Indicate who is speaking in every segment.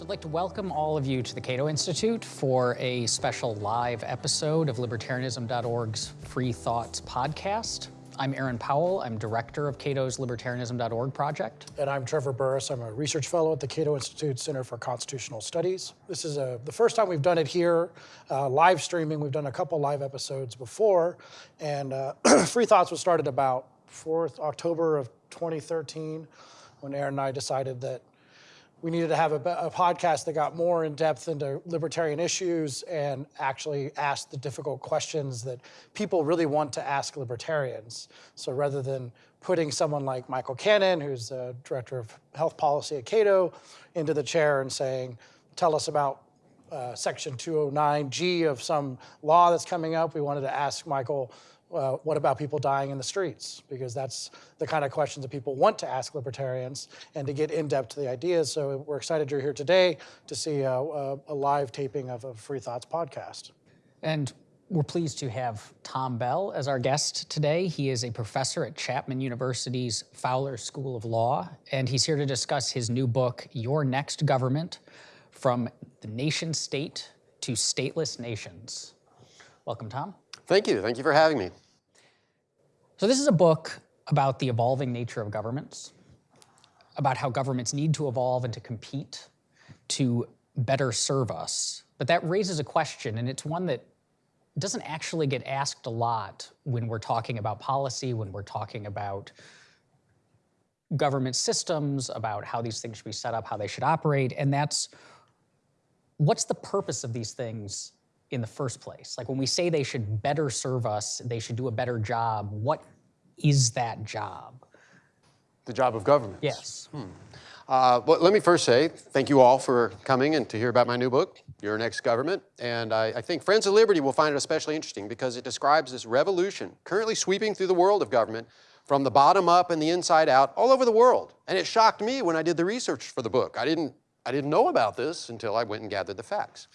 Speaker 1: So I'd like to welcome all of you to the Cato Institute for a special live episode of Libertarianism.org's Free Thoughts podcast. I'm Aaron Powell. I'm director of Cato's Libertarianism.org project.
Speaker 2: And I'm Trevor Burrus. I'm a research fellow at the Cato Institute Center for Constitutional Studies. This is a, the first time we've done it here, uh, live streaming. We've done a couple live episodes before. And uh, Free Thoughts was started about 4th October of 2013 when Aaron and I decided that we needed to have a, a, podcast that got more in depth into libertarian issues and actually asked the difficult questions that people really want to ask libertarians. So rather than putting someone like Michael Cannon, who's the director of health policy at Cato, into the chair and saying, tell us about uh, section 209G of some law that's coming up, we wanted to ask Michael, uh, what about people dying in the streets? Because that's the kind of questions that people want to ask libertarians and to get in depth to the ideas. So we're excited you're here today to see a, a, a live taping of a Free Thoughts podcast.
Speaker 1: And we're pleased to have Tom Bell as our guest today. He is a professor at Chapman University's Fowler School of Law, and he's here to discuss his new book, Your Next Government From the Nation State to Stateless Nations. Welcome, Tom.
Speaker 3: Thank you. Thank you for having me.
Speaker 1: So this is a book about the evolving nature of governments, about how governments need to evolve and to compete to better serve us. But that raises a question, and it's one that doesn't actually get asked a lot when we're talking about policy, when we're talking about government systems, about how these things should be set up, how they should operate, and that's what's the purpose of these things in the first place? Like when we say they should better serve us, they should do a better job, what is that job?
Speaker 3: The job of government?
Speaker 1: Yes.
Speaker 3: Hmm. Uh, well, let me first say thank you all for coming and to hear about my new book, Your Next Government. And I, I think Friends of Liberty will find it especially interesting because it describes this revolution currently sweeping through the world of government from the bottom up and the inside out all over the world. And it shocked me when I did the research for the book. I didn't, I didn't know about this until I went and gathered the facts.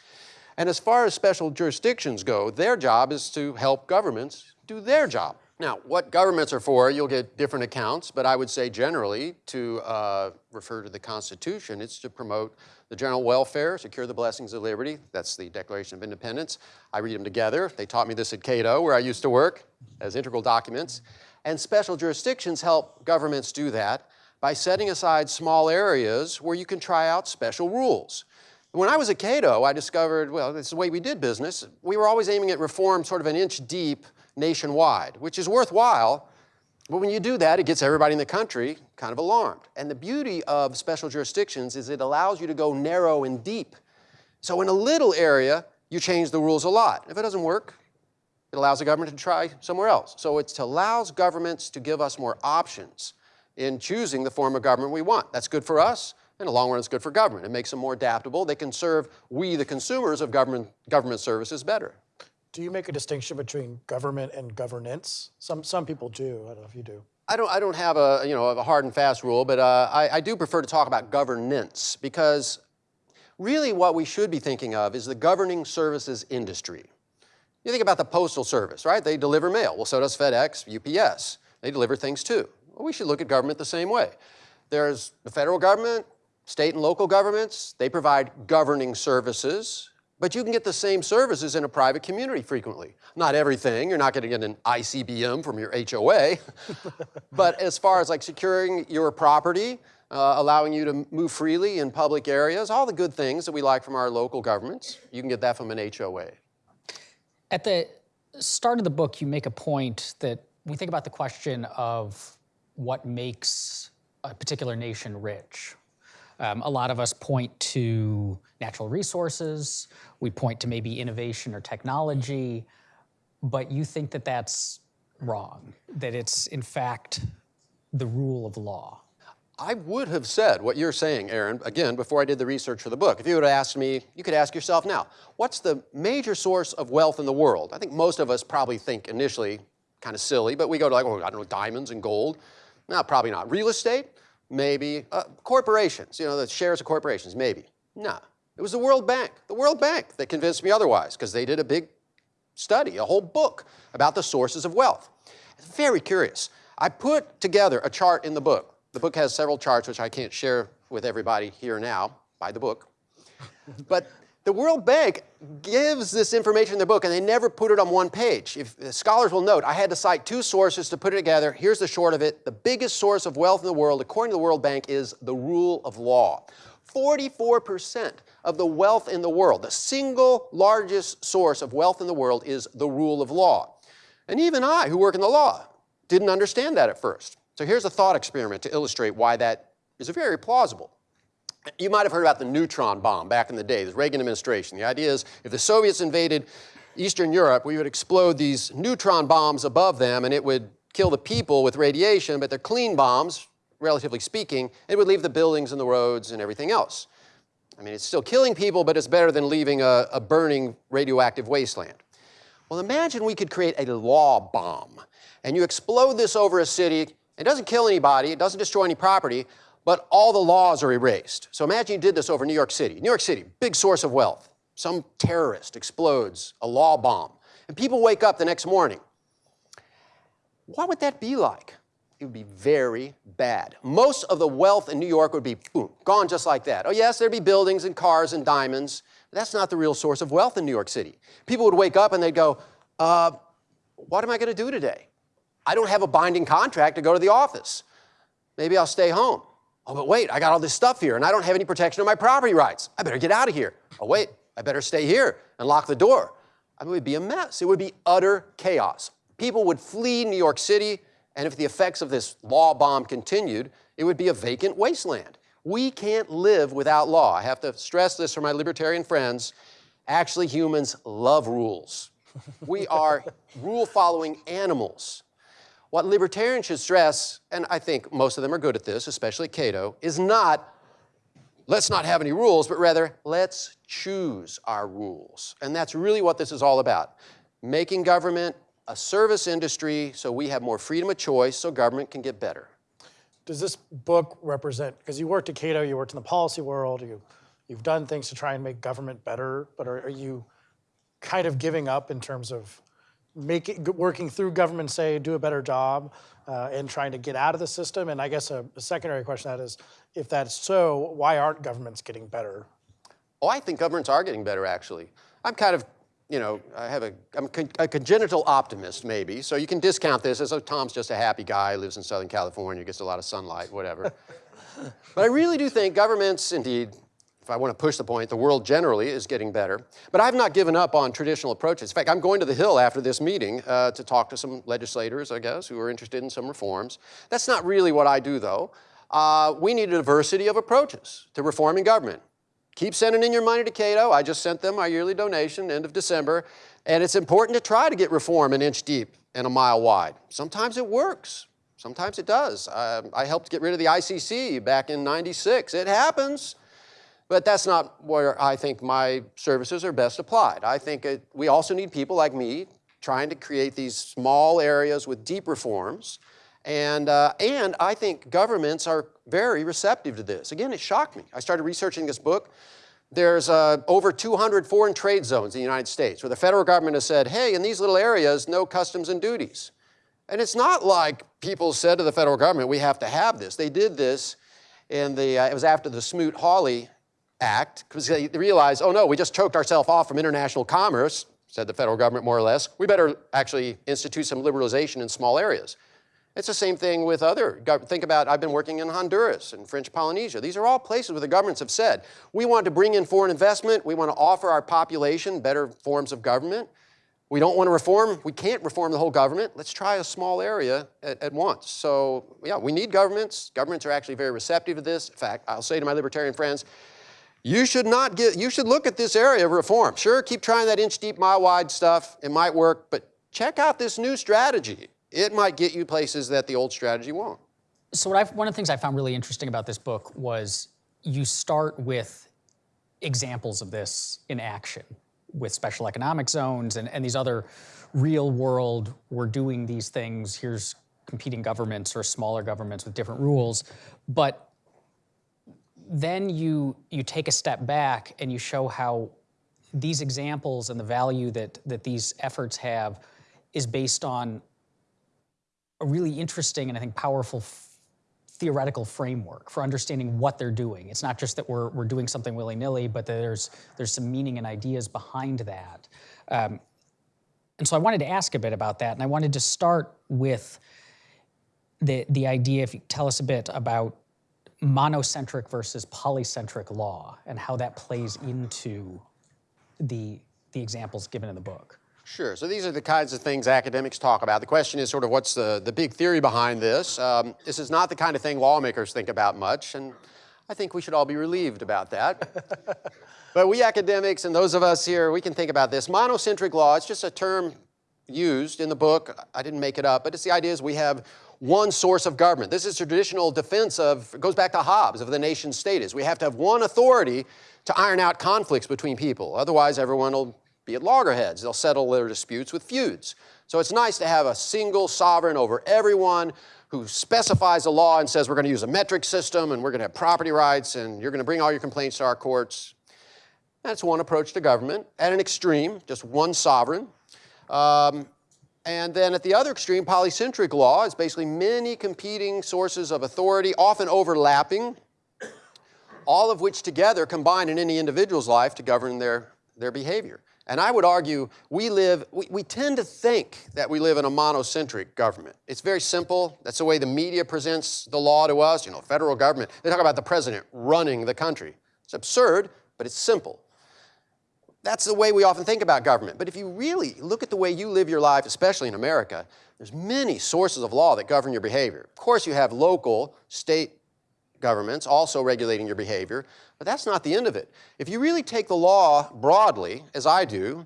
Speaker 3: And as far as special jurisdictions go, their job is to help governments do their job. Now, what governments are for, you'll get different accounts, but I would say generally to uh, refer to the Constitution, it's to promote the general welfare, secure the blessings of liberty. That's the Declaration of Independence. I read them together. They taught me this at Cato, where I used to work, as integral documents. And special jurisdictions help governments do that by setting aside small areas where you can try out special rules. When I was at Cato, I discovered, well, this is the way we did business. We were always aiming at reform sort of an inch deep nationwide, which is worthwhile, but when you do that, it gets everybody in the country kind of alarmed. And the beauty of special jurisdictions is it allows you to go narrow and deep. So in a little area, you change the rules a lot. If it doesn't work, it allows the government to try somewhere else. So it allows governments to give us more options in choosing the form of government we want. That's good for us, in the long run, it's good for government. It makes them more adaptable. They can serve we, the consumers of government, government services, better.
Speaker 2: Do you make a distinction between government and governance? Some, some people do. I don't know if you do.
Speaker 3: I don't, I don't have a, you know, a hard and fast rule, but uh, I, I do prefer to talk about governance because really what we should be thinking of is the governing services industry. You think about the postal service, right? They deliver mail. Well, so does FedEx, UPS. They deliver things too. Well, we should look at government the same way. There's the federal government, State and local governments, they provide governing services, but you can get the same services in a private community frequently. Not everything, you're not gonna get an ICBM from your HOA, but as far as like securing your property, uh, allowing you to move freely in public areas, all the good things that we like from our local governments, you can get that from an HOA.
Speaker 1: At the start of the book, you make a point that we think about the question of what makes a particular nation rich, um, a lot of us point to natural resources, we point to maybe innovation or technology, but you think that that's wrong, that it's in fact the rule of law.
Speaker 3: I would have said what you're saying, Aaron, again, before I did the research for the book. If you would have asked me, you could ask yourself now, what's the major source of wealth in the world? I think most of us probably think initially kind of silly, but we go to like, oh, I don't know, diamonds and gold. No, probably not. Real estate? Maybe. Uh, corporations, you know, the shares of corporations, maybe. No. It was the World Bank, the World Bank that convinced me otherwise because they did a big study, a whole book about the sources of wealth. It's very curious. I put together a chart in the book. The book has several charts which I can't share with everybody here now by the book. But the World Bank gives this information in their book and they never put it on one page. If uh, scholars will note, I had to cite two sources to put it together. Here's the short of it. The biggest source of wealth in the world, according to the World Bank, is the rule of law. 44% of the wealth in the world, the single largest source of wealth in the world is the rule of law. And even I, who work in the law, didn't understand that at first. So here's a thought experiment to illustrate why that is very plausible. You might have heard about the neutron bomb back in the day, the Reagan administration. The idea is if the Soviets invaded Eastern Europe, we would explode these neutron bombs above them and it would kill the people with radiation, but they're clean bombs, relatively speaking. It would leave the buildings and the roads and everything else. I mean, it's still killing people, but it's better than leaving a, a burning radioactive wasteland. Well, imagine we could create a law bomb and you explode this over a city. It doesn't kill anybody, it doesn't destroy any property, but all the laws are erased. So imagine you did this over New York City. New York City, big source of wealth. Some terrorist explodes a law bomb, and people wake up the next morning. What would that be like? It would be very bad. Most of the wealth in New York would be boom, gone just like that. Oh, yes, there'd be buildings and cars and diamonds. But that's not the real source of wealth in New York City. People would wake up and they'd go, uh, What am I going to do today? I don't have a binding contract to go to the office. Maybe I'll stay home. Oh, but wait, I got all this stuff here and I don't have any protection of my property rights. I better get out of here. Oh, wait, I better stay here and lock the door. I mean, it would be a mess. It would be utter chaos. People would flee New York City, and if the effects of this law bomb continued, it would be a vacant wasteland. We can't live without law. I have to stress this for my libertarian friends. Actually, humans love rules. We are rule following animals. What libertarians should stress, and I think most of them are good at this, especially Cato, is not let's not have any rules, but rather let's choose our rules. And that's really what this is all about. Making government a service industry so we have more freedom of choice so government can get better.
Speaker 2: Does this book represent, because you worked at Cato, you worked in the policy world, you, you've done things to try and make government better, but are, are you kind of giving up in terms of making, working through government, say, do a better job uh, and trying to get out of the system? And I guess a, a secondary question that is, if that's so, why aren't governments getting better?
Speaker 3: Oh, I think governments are getting better, actually. I'm kind of, you know, I have a, I'm con- a congenital optimist, maybe. So you can discount this as, oh, Tom's just a happy guy, lives in Southern California, gets a lot of sunlight, whatever. but I really do think governments, indeed, if I want to push the point, the world generally is getting better. But I've not given up on traditional approaches. In fact, I'm going to the Hill after this meeting uh, to talk to some legislators, I guess, who are interested in some reforms. That's not really what I do, though. Uh, we need a diversity of approaches to reforming government. Keep sending in your money to Cato. I just sent them my yearly donation, end of December. And it's important to try to get reform an inch deep and a mile wide. Sometimes it works. Sometimes it does. Uh, I helped get rid of the ICC back in 96. It happens. But that's not where I think my services are best applied. I think it, we also need people like me trying to create these small areas with deep reforms. And, uh, and I think governments are very receptive to this. Again, it shocked me. I started researching this book. There's uh, over 200 foreign trade zones in the United States where the federal government has said, hey, in these little areas, no customs and duties. And it's not like people said to the federal government, we have to have this. They did this in the, uh, it was after the Smoot-Hawley Act because they realized, oh no, we just choked ourselves off from international commerce, said the federal government more or less. We better actually institute some liberalization in small areas. It's the same thing with other, think about, I've been working in Honduras and French Polynesia. These are all places where the governments have said, we want to bring in foreign investment, we want to offer our population better forms of government. We don't want to reform, we can't reform the whole government. Let's try a small area at, at, once. So yeah, we need governments. Governments are actually very receptive to this. In fact, I'll say to my libertarian friends, you should not get, you should look at this area of reform. Sure, keep trying that inch deep, mile wide stuff. It might work, but check out this new strategy. It might get you places that the old strategy won't.
Speaker 1: So what I've, one of the things I found really interesting about this book was you start with examples of this in action with special economic zones and, and these other real world, we're doing these things, here's competing governments or smaller governments with different rules. But then you, you take a step back and you show how these examples and the value that, that these efforts have is based on a really interesting and I think powerful theoretical framework for understanding what they're doing. It's not just that we're, we're doing something willy-nilly, but there's, there's some meaning and ideas behind that. Um, and so I wanted to ask a bit about that, and I wanted to start with the, the idea, if you tell us a bit about monocentric versus polycentric law and how that plays into the, the examples given in the book.
Speaker 3: Sure. So these are the kinds of things academics talk about. The question is sort of what's the, the big theory behind this? Um, this is not the kind of thing lawmakers think about much, and I think we should all be relieved about that. but we academics and those of us here, we can think about this. Monocentric law, it's just a term used in the book. I didn't make it up, but it's the idea is we have one source of government. This is traditional defense of, goes back to Hobbes, of the nation state is we have to have one authority to iron out conflicts between people. Otherwise, everyone will be at loggerheads. They'll settle their disputes with feuds. So it's nice to have a single sovereign over everyone who specifies a law and says we're going to use a metric system and we're going to have property rights and you're going to bring all your complaints to our courts. That's one approach to government. At an extreme, just one sovereign. Um, and then at the other extreme, polycentric law is basically many competing sources of authority, often overlapping, all of which together combine in any individual's life to govern their, their behavior. And I would argue we live, we, we tend to think that we live in a monocentric government. It's very simple. That's the way the media presents the law to us. You know, federal government, they talk about the president running the country. It's absurd, but it's simple. That's the way we often think about government. But if you really look at the way you live your life, especially in America, there's many sources of law that govern your behavior. Of course, you have local, state governments also regulating your behavior, but that's not the end of it. If you really take the law broadly, as I do,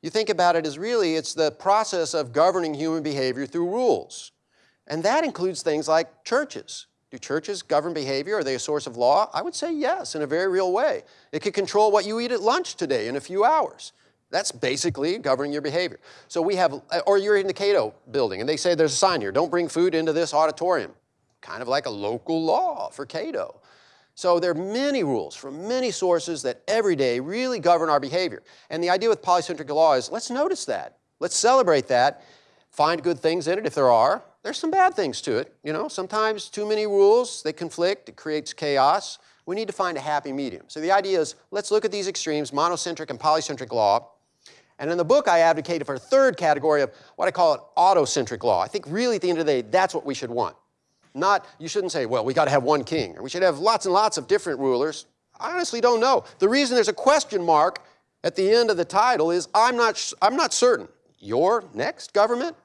Speaker 3: you think about it as really it's the process of governing human behavior through rules. And that includes things like churches. Do churches govern behavior? Are they a source of law? I would say yes, in a very real way. It could control what you eat at lunch today in a few hours. That's basically governing your behavior. So we have, or you're in the Cato building and they say there's a sign here, don't bring food into this auditorium. Kind of like a local law for Cato. So there are many rules from many sources that every day really govern our behavior. And the idea with polycentric law is let's notice that. Let's celebrate that. Find good things in it if there are, there's some bad things to it. You know, sometimes too many rules, they conflict, it creates chaos. We need to find a happy medium. So the idea is, let's look at these extremes, monocentric and polycentric law. And in the book, I advocated for a third category of what I call it autocentric law. I think really at the end of the day, that's what we should want. Not, you shouldn't say, well, we got to have one king, or we should have lots and lots of different rulers. I honestly don't know. The reason there's a question mark at the end of the title is I'm not, I'm not certain. Your next government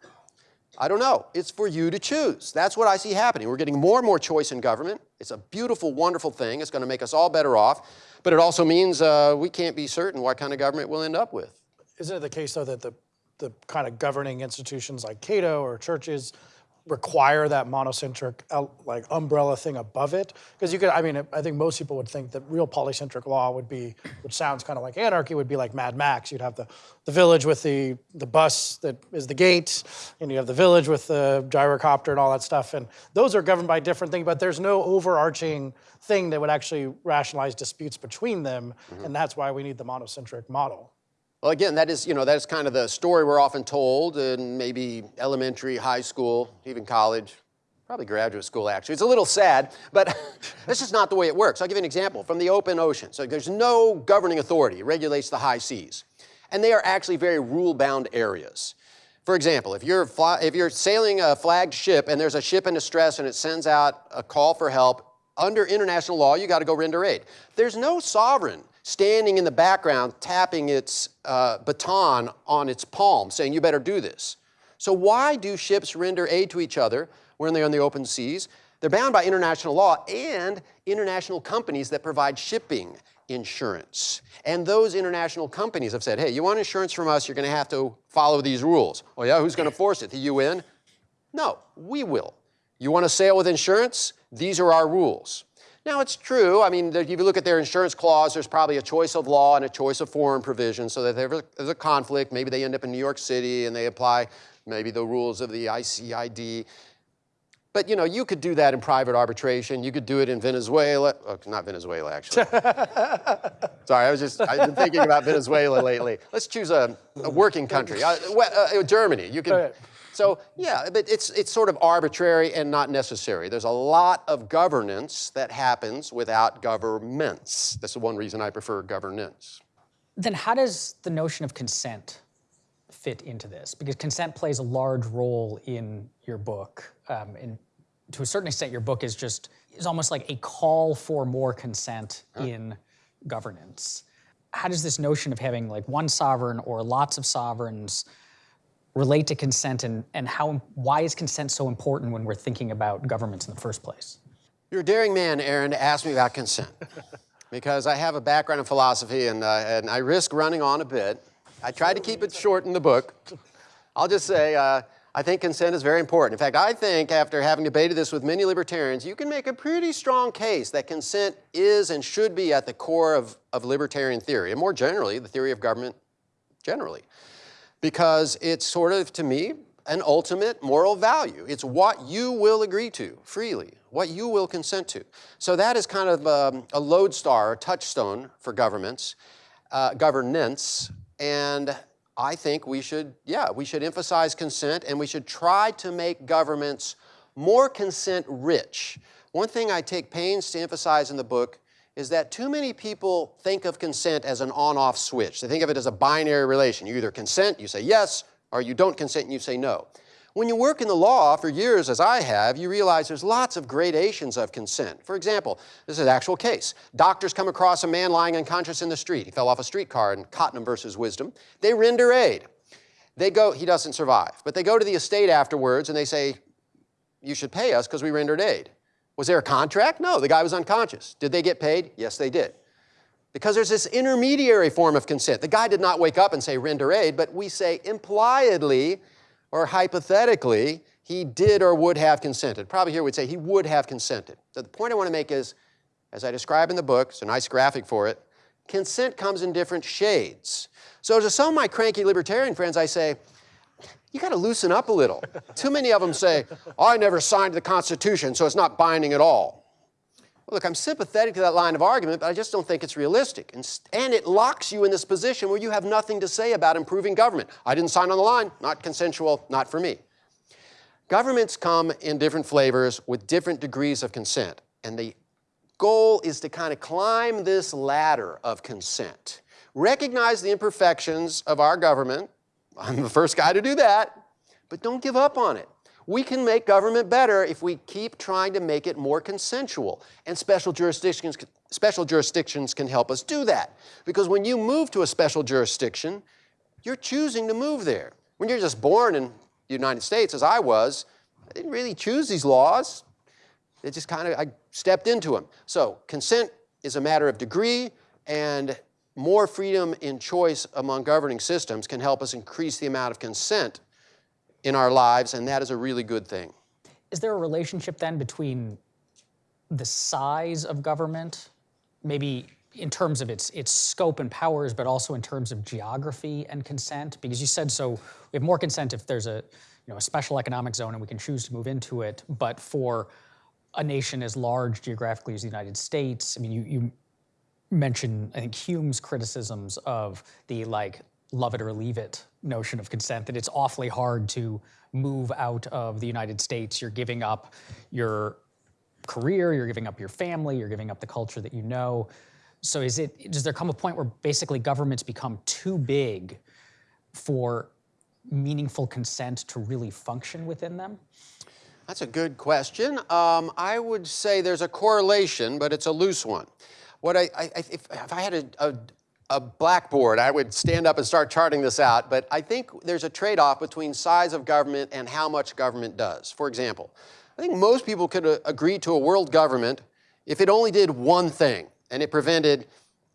Speaker 3: I don't know. It's for you to choose. That's what I see happening. We're getting more and more choice in government. It's a beautiful, wonderful thing. It's going to make us all better off. But it also means uh, we can't be certain what kind of government we'll end up with.
Speaker 2: Isn't it the case, though, that the, the kind of governing institutions like Cato or churches require that monocentric like umbrella thing above it? Because you could i mean i think most people would think that real polycentric law would be which sounds kind of like anarchy would be like mad max. You'd have the, the village with the the bus that is the gate and you have the village with the gyrocopter and all that stuff and those are governed by different things but there's no overarching thing that would actually rationalize disputes between them mm -hmm. and that's why we need the monocentric model
Speaker 3: well, again, that is, you know, that's kind of the story we're often told in maybe elementary, high school, even college, probably graduate school, actually. It's a little sad, but this is not the way it works. I'll give you an example from the open ocean. So there's no governing authority. It regulates the high seas. And they are actually very rule-bound areas. For example, if you're, if you're sailing a flagged ship and there's a ship in distress and it sends out a call for help, under international law, you got to go render aid. There's no sovereign standing in the background tapping its uh, baton on its palm saying, you better do this. So why do ships render aid to each other when they're on the open seas? They're bound by international law and international companies that provide shipping insurance. And those international companies have said, hey, you want insurance from us, you're going to have to follow these rules. Oh yeah, who's going to force it? The UN? No, we will. You want to sail with insurance? These are our rules. Now, it's true. I mean, if you look at their insurance clause, there's probably a choice of law and a choice of forum provision, so that if there's a conflict, maybe they end up in New York City and they apply maybe the rules of the ICID. But, you know, you could do that in private arbitration. You could do it in Venezuela. Oh, not Venezuela, actually. Sorry, I was just, I've been thinking about Venezuela lately. Let's choose a, a working country. Uh, uh, Germany. You could So yeah, but it's, it's sort of arbitrary and not necessary. There's a lot of governance that happens without governments. That's the one reason I prefer governance.
Speaker 1: Then how does the notion of consent fit into this? Because consent plays a large role in your book. Um, and to a certain extent, your book is just, is almost like a call for more consent in governance. How does this notion of having like one sovereign or lots of sovereigns relate to consent and, and how, why is consent so important when we're thinking about governments in the first place?
Speaker 3: You're a daring man, Aaron, to ask me about consent. because I have a background in philosophy and, uh, and I risk running on a bit. I tried to keep it short in the book. I'll just say, uh, I think consent is very important. In fact, I think after having debated this with many libertarians, you can make a pretty strong case that consent is and should be at the core of, of libertarian theory, and more generally, the theory of government generally. Because it's sort of, to me, an ultimate moral value. It's what you will agree to freely, what you will consent to. So that is kind of um, a lodestar, a touchstone for governments, uh, governance, and I think we should, yeah, we should emphasize consent and we should try to make governments more consent rich. One thing I take pains to emphasize in the book is that too many people think of consent as an on-off switch. They think of it as a binary relation. You either consent, you say yes, or you don't consent and you say no. When you work in the law for years, as I have, you realize there's lots of gradations of consent. For example, this is an actual case. Doctors come across a man lying unconscious in the street. He fell off a streetcar in Cotnam versus Wisdom. They render aid. They go, he doesn't survive, but they go to the estate afterwards and they say, you should pay us because we rendered aid. Was there a contract? No, the guy was unconscious. Did they get paid? Yes, they did. Because there's this intermediary form of consent. The guy did not wake up and say render aid, but we say impliedly, or hypothetically, he did or would have consented. Probably here we'd say he would have consented. So the point I want to make is, as I describe in the book, it's a nice graphic for it, consent comes in different shades. So to some of my cranky libertarian friends, I say, you got to loosen up a little. Too many of them say, oh, I never signed the Constitution, so it's not binding at all. Well, look, I'm sympathetic to that line of argument, but I just don't think it's realistic. And, and, it locks you in this position where you have nothing to say about improving government. I didn't sign on the line, not consensual, not for me. Governments come in different flavors with different degrees of consent. And the goal is to kind of climb this ladder of consent. Recognize the imperfections of our government. I'm the first guy to do that. But don't give up on it. We can make government better if we keep trying to make it more consensual. And special jurisdictions, special jurisdictions can help us do that. Because when you move to a special jurisdiction, you're choosing to move there. When you're just born in the United States, as I was, I didn't really choose these laws. It just kind of, I stepped into them. So consent is a matter of degree, and more freedom in choice among governing systems can help us increase the amount of consent in our lives, and that is a really good thing.
Speaker 1: Is there a relationship then between the size of government, maybe in terms of its, its scope and powers, but also in terms of geography and consent? Because you said so, we have more consent if there's a, you know, a special economic zone and we can choose to move into it, but for a nation as large geographically as the United States, I mean, you, you mentioned, I think, Hume's criticisms of the like love it or leave it notion of consent, that it's awfully hard to move out of the United States. You're giving up your career, you're giving up your family, you're giving up the culture that you know. So is it, does there come a point where basically governments become too big for meaningful consent to really function within them?
Speaker 3: That's a good question. Um, I would say there's a correlation, but it's a loose one. What I, I if, if, I had a, a, a blackboard, I would stand up and start charting this out, but I think there's a trade-off between size of government and how much government does. For example, I think most people could uh, agree to a world government if it only did one thing, and it prevented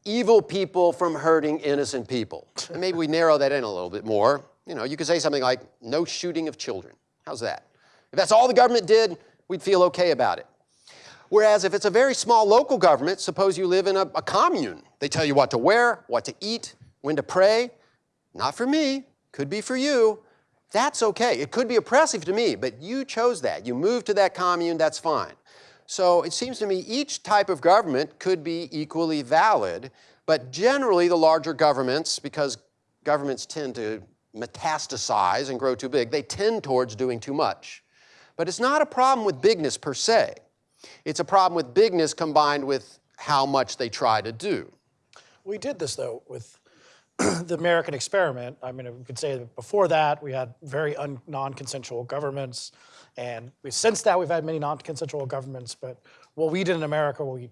Speaker 3: evil people from hurting innocent people. and maybe we narrow that in a little bit more. You know, you could say something like, no shooting of children. How's that? If that's all the government did, we'd feel okay about it. Whereas if it's a very small local government, suppose you live in a, a commune, they tell you what to wear, what to eat, when to pray. Not for me, could be for you. That's okay. It could be oppressive to me, but you chose that. You moved to that commune, that's fine. So it seems to me each type of government could be equally valid, but generally the larger governments, because governments tend to metastasize and grow too big. They tend towards doing too much. But it's not a problem with bigness per se. It's a problem with bigness combined with how much they try to do.
Speaker 2: We did this though with the American experiment. I mean, we could say that before that we had very non-consensual governments, and we, since that we've had many non-consensual governments. But what we did in America, we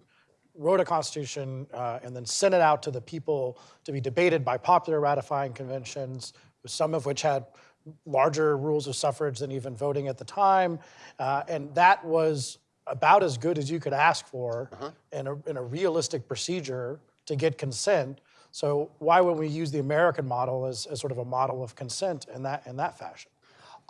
Speaker 2: wrote a constitution uh, and then sent it out to the people to be debated by popular ratifying conventions, some of which had larger rules of suffrage than even voting at the time, uh, and that was about as good as you could ask for in, a, in a realistic procedure to get consent. So why wouldn't we use the American model as, as sort of a model of consent in that in that fashion?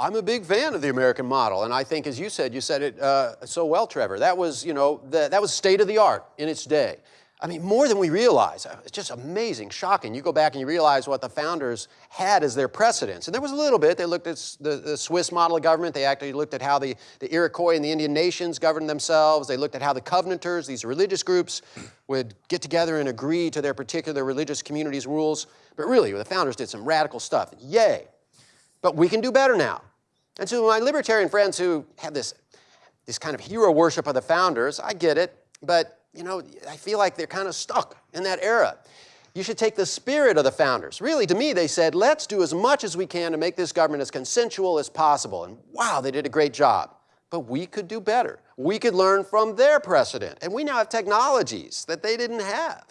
Speaker 3: I'm a big fan of the American model, and I think, as you said, you said it uh, so well, Trevor. That was, you know, the, that was state of the art in its day. I mean, more than we realize. Uh, It's just amazing, shocking. You go back and you realize what the founders had as their precedents. And there was a little bit. They looked at the, the Swiss model of government. They actually looked at how the, the Iroquois and the Indian nations governed themselves. They looked at how the Covenanters, these religious groups, would get together and agree to their particular religious community's rules. But really, the founders did some radical stuff. Yay. But we can do better now. And to my libertarian friends who have this, this kind of hero worship of the founders, I get it, but you know, I feel like they're kind of stuck in that era. You should take the spirit of the founders. Really, to me, they said, let's do as much as we can to make this government as consensual as possible. And wow, they did a great job. But we could do better. We could learn from their precedent. And we now have technologies that they didn't have.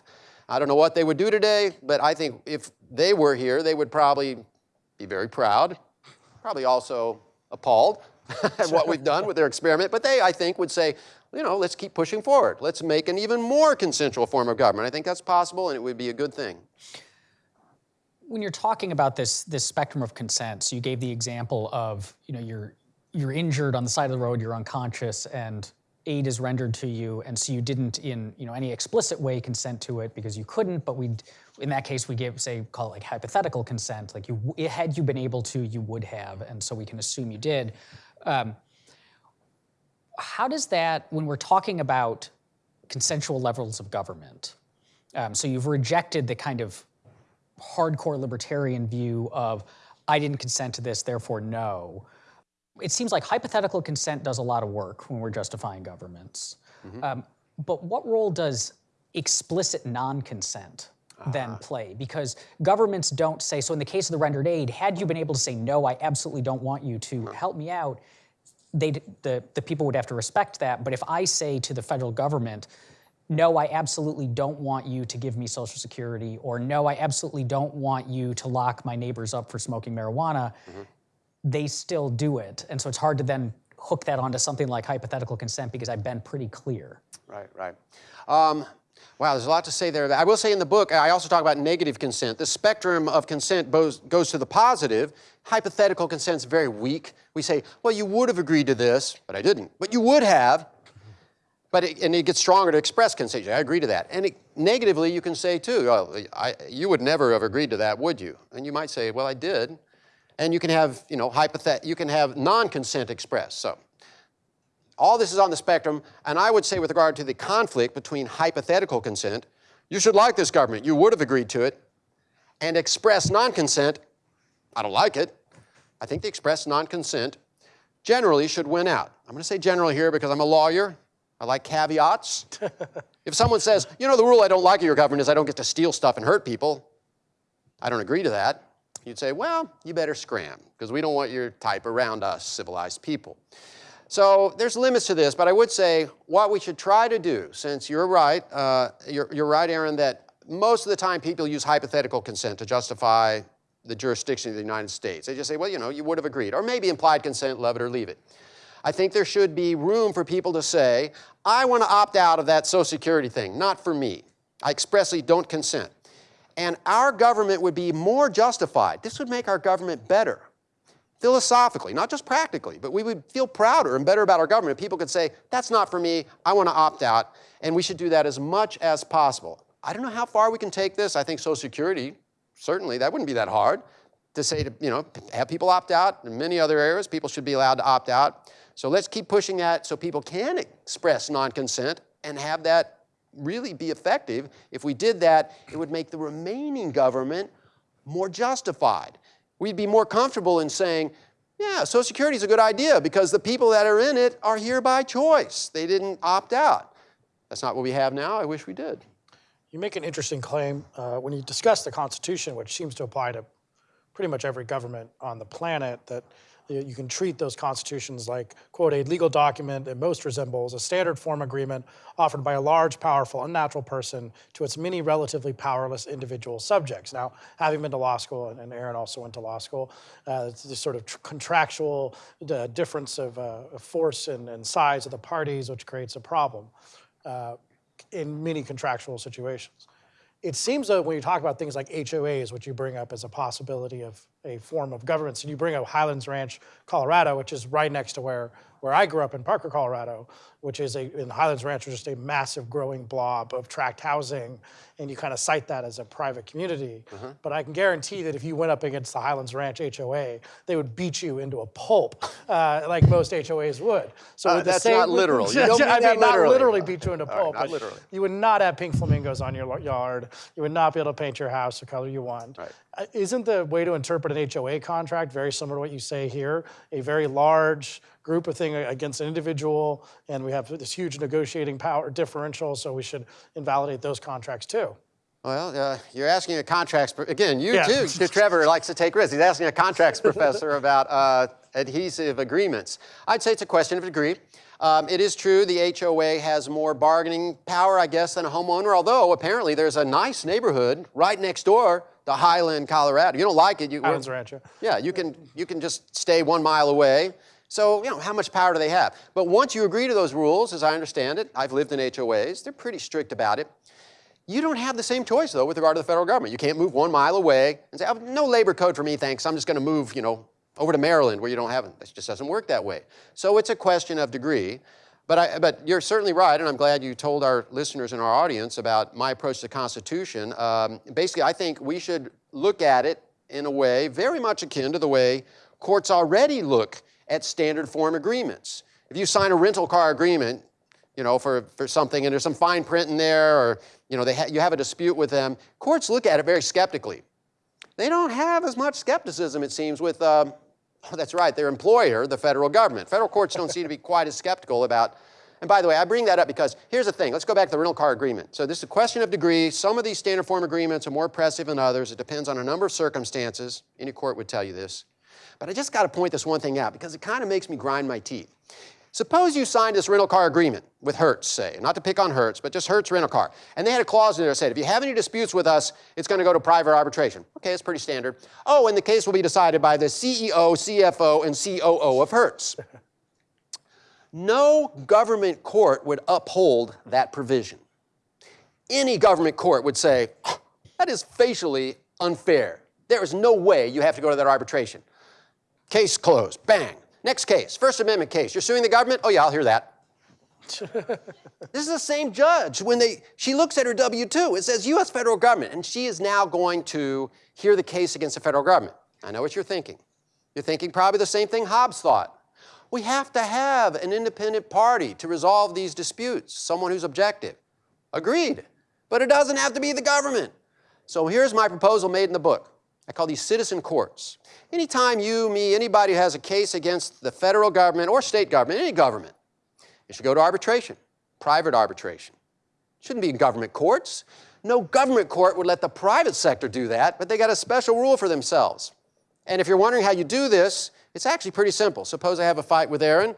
Speaker 3: I don't know what they would do today, but I think if they were here, they would probably be very proud, probably also appalled at what we've done with their experiment. But they, I think, would say, you know, let's keep pushing forward. Let's make an even more consensual form of government. I think that's possible, and it would be a good thing.
Speaker 1: when you're talking about this this spectrum of consent, so you gave the example of you know you're you're injured on the side of the road, you're unconscious, and aid is rendered to you, and so you didn't in you know any explicit way consent to it because you couldn't. But we, in that case, we give say call it like hypothetical consent, like you had you been able to, you would have, and so we can assume you did. Um, how does that when we're talking about consensual levels of government? Um, so you've rejected the kind of hardcore libertarian view of I didn't consent to this, therefore no. It seems like hypothetical consent does a lot of work when we're justifying governments. Um, but what role does explicit non consent then play? Because governments don't say, so in the case of the rendered aid, had you been able to say, no, I absolutely don't want you to help me out, they the, the people would have to respect that. But if I say to the federal government, no, I absolutely don't want you to give me Social Security, or no, I absolutely don't want you to lock my neighbors up for smoking marijuana, they still do it. And so it's hard to then hook that onto something like hypothetical consent because I've been pretty clear.
Speaker 3: Right, right. Um, wow, there's a lot to say there. I will say in the book, I also talk about negative consent. The spectrum of consent goes, to the positive. Hypothetical consent is very weak. We say, well, you would have agreed to this, but I didn't. But you would have. But it, and it gets stronger to express consent. I agree to that. And it, negatively, you can say too, oh, I, you would never have agreed to that, would you? And you might say, well, I did. And you can have, you know, hypothet- you can have non-consent expressed. So all this is on the spectrum, and I would say with regard to the conflict between hypothetical consent, you should like this government, you would have agreed to it, and express non-consent, I don't like it. I think the express non-consent generally should win out. I'm going to say general here because I'm a lawyer. I like caveats. if someone says, you know, the rule I don't like of your government is I don't get to steal stuff and hurt people, I don't agree to that. You'd say, well, you better scram because we don't want your type around us, civilized people. So there's limits to this, but I would say what we should try to do, since you're right, uh, you're, you're right, Aaron, that most of the time people use hypothetical consent to justify the jurisdiction of the United States. They just say, well, you know, you would have agreed, or maybe implied consent, love it or leave it. I think there should be room for people to say, I want to opt out of that Social Security thing, not for me. I expressly don't consent. And our government would be more justified. This would make our government better philosophically, not just practically, but we would feel prouder and better about our government. People could say, that's not for me, I want to opt out, and we should do that as much as possible. I don't know how far we can take this. I think Social Security, certainly, that wouldn't be that hard to say to, you know, have people opt out. In many other areas, people should be allowed to opt out. So let's keep pushing that so people can express non-consent and have that really be effective. If we did that, it would make the remaining government more justified. We'd be more comfortable in saying, yeah, Social Security is a good idea because the people that are in it are here by choice. They didn't opt out. That's not what we have now. I wish we did.
Speaker 2: You make an interesting claim uh, when you discuss the Constitution, which seems to apply to pretty much every government on the planet, that you can treat those constitutions like, quote, a legal document that most resembles a standard form agreement offered by a large, powerful, unnatural person to its many relatively powerless individual subjects. Now, having been to law school, and- Aaron also went to law school, uh, this sort of tr- contractual uh, difference of uh, force and, and size of the parties, which creates a problem uh, in many contractual situations. It seems though when you talk about things like HOAs, which you bring up as a possibility of a form of governance, and you bring up Highlands Ranch, Colorado, which is right next to where, where I grew up in Parker, Colorado, which is a, in Highlands Ranch, was just a massive growing blob of tract housing, and you kind of cite that as a private community. But I can guarantee that if you went up against the Highlands Ranch HOA, they would beat you into a pulp, uh, like most HOAs would. So
Speaker 3: Uh, that's
Speaker 2: same-
Speaker 3: not literal. You don't mean
Speaker 2: I mean, not
Speaker 3: literally.
Speaker 2: literally beat you into a pulp,
Speaker 3: not
Speaker 2: but
Speaker 3: literally.
Speaker 2: you would not have pink flamingos on your yard. You would not be able to paint your house the color you want.
Speaker 3: Right.
Speaker 2: Isn't the way to interpret an HOA contract very similar to what you say here? A very large group of thing against an individual, and we have this huge negotiating power differential, so we should invalidate those contracts too.
Speaker 3: Well, uh, you're asking a contracts, again, you
Speaker 2: Yeah.
Speaker 3: too, Trevor likes to take risks. He's asking a contracts professor about uh, adhesive agreements. I'd say it's a question of degree. Um, it is true the HOA has more bargaining power, I guess, than a homeowner, although apparently there's a nice neighborhood right next door to Highland, Colorado. You don't like it, you,
Speaker 2: Highlands Ranch. yeah.
Speaker 3: yeah, you can, you can just stay one mile away. So, you know, how much power do they have? But once you agree to those rules, as I understand it, I've lived in HOAs, they're pretty strict about it. You don't have the same choice, though, with regard to the federal government. You can't move one mile away and say, oh, no labor code for me, thanks. I'm just going to move, you know, over to Maryland where you don't have it. It just doesn't work that way. So it's a question of degree. But, I, but you're certainly right, and I'm glad you told our listeners and our audience about my approach to the Constitution. Um, basically, I think we should look at it in a way very much akin to the way courts already look at standard form agreements. If you sign a rental car agreement, you know, for, for something, and there's some fine print in there, or you know, they ha- you have a dispute with them, courts look at it very skeptically. They don't have as much skepticism, it seems, with, um, that's right, their employer, the federal government. Federal courts don't seem to be quite as skeptical about. And by the way, I bring that up because here's the thing. Let's go back to the rental car agreement. So this is a question of degree. Some of these standard form agreements are more oppressive than others. It depends on a number of circumstances. Any court would tell you this. But I just got to point this one thing out because it kind of makes me grind my teeth. Suppose you signed this rental car agreement with Hertz, say, not to pick on Hertz, but just Hertz rental car. And they had a clause in there that said, if you have any disputes with us, it's going to go to private arbitration. Okay, it's pretty standard. Oh, and the case will be decided by the CEO, CFO, and COO of Hertz. No government court would uphold that provision. Any government court would say, "Oh, that is facially unfair. There is no way you have to go to that arbitration. Case closed. Bang. Next case. First Amendment case. You're suing the government? Oh, yeah, I'll hear that. this is the same judge. When they, she looks at her W 2, it says U.S. federal government, and she is now going to hear the case against the federal government. I know what you're thinking. You're thinking probably the same thing Hobbes thought. We have to have an independent party to resolve these disputes, someone who's objective. Agreed. But it doesn't have to be the government. So here's my proposal made in the book. I call these citizen courts. Anytime you, me, anybody who has a case against the federal government or state government, any government, it should go to arbitration, private arbitration. It Shouldn't be in government courts. No government court would let the private sector do that, but they got a special rule for themselves. And if you're wondering how you do this, it's actually pretty simple. Suppose I have a fight with Aaron.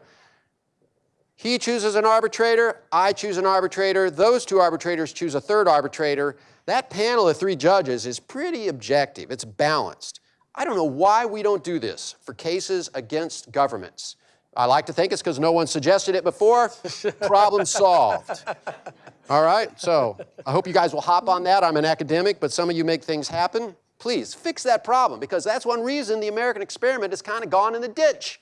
Speaker 3: He chooses an arbitrator, I choose an arbitrator, those two arbitrators choose a third arbitrator. That panel of three judges is pretty objective, it's balanced. I don't know why we don't do this for cases against governments. I like to think it's because no one suggested it before. Problem solved. All right, so I hope you guys will hop on that. I'm an academic, but some of you make things happen. Please fix that problem because that's one reason the American experiment has kind of gone in the ditch.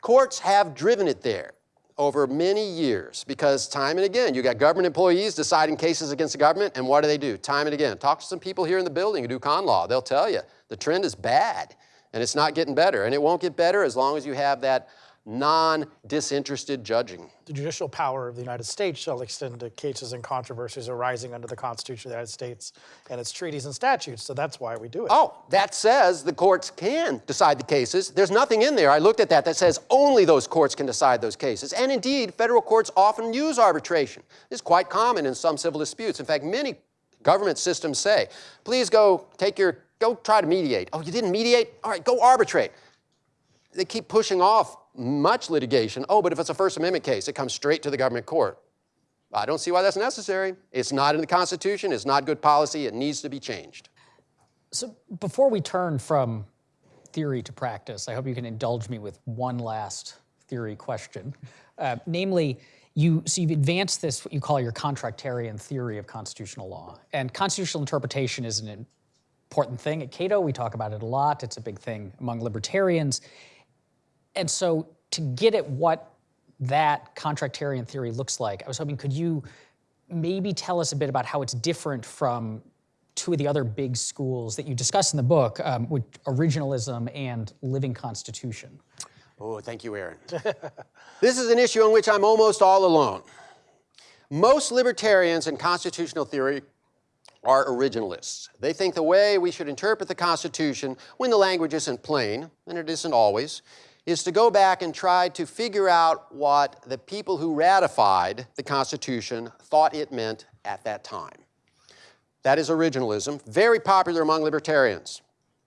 Speaker 3: Courts have driven it there over many years because time and again, you got government employees deciding cases against the government, and what do they do? Time and again. Talk to some people here in the building who do con law. They'll tell you the trend is bad and it's not getting better, and it won't get better as long as you have that non-disinterested judging.
Speaker 2: The judicial power of the United States shall extend to cases and controversies arising under the Constitution of the United States and its treaties and statutes. So that's why we do it.
Speaker 3: Oh, that says the courts can decide the cases. There's nothing in there, I looked at that, that says only those courts can decide those cases. And indeed, federal courts often use arbitration. It's quite common in some civil disputes. In fact, many government systems say, please go take your, go try to mediate. Oh, you didn't mediate? All right, go arbitrate. They keep pushing off much litigation. Oh, but if it's a First Amendment case, it comes straight to the government court. I don't see why that's necessary. It's not in the Constitution, it's not good policy, it needs to be changed.
Speaker 1: So before we turn from theory to practice, I hope you can indulge me with one last theory question. Uh, namely, you, so you've advanced this, what you call your contractarian theory of constitutional law. And constitutional interpretation is an important thing. At Cato, we talk about it a lot. It's a big thing among libertarians. And so to get at what that contractarian theory looks like, I was hoping, could you maybe tell us a bit about how it's different from two of the other big schools that you discuss in the book, um, with originalism and living constitution?
Speaker 3: Oh, thank you, Aaron. this is an issue on which I'm almost all alone. Most libertarians in constitutional theory are originalists. They think the way we should interpret the Constitution when the language isn't plain, and it isn't always, is to go back and try to figure out what the people who ratified the Constitution thought it meant at that time. That is originalism, very popular among libertarians.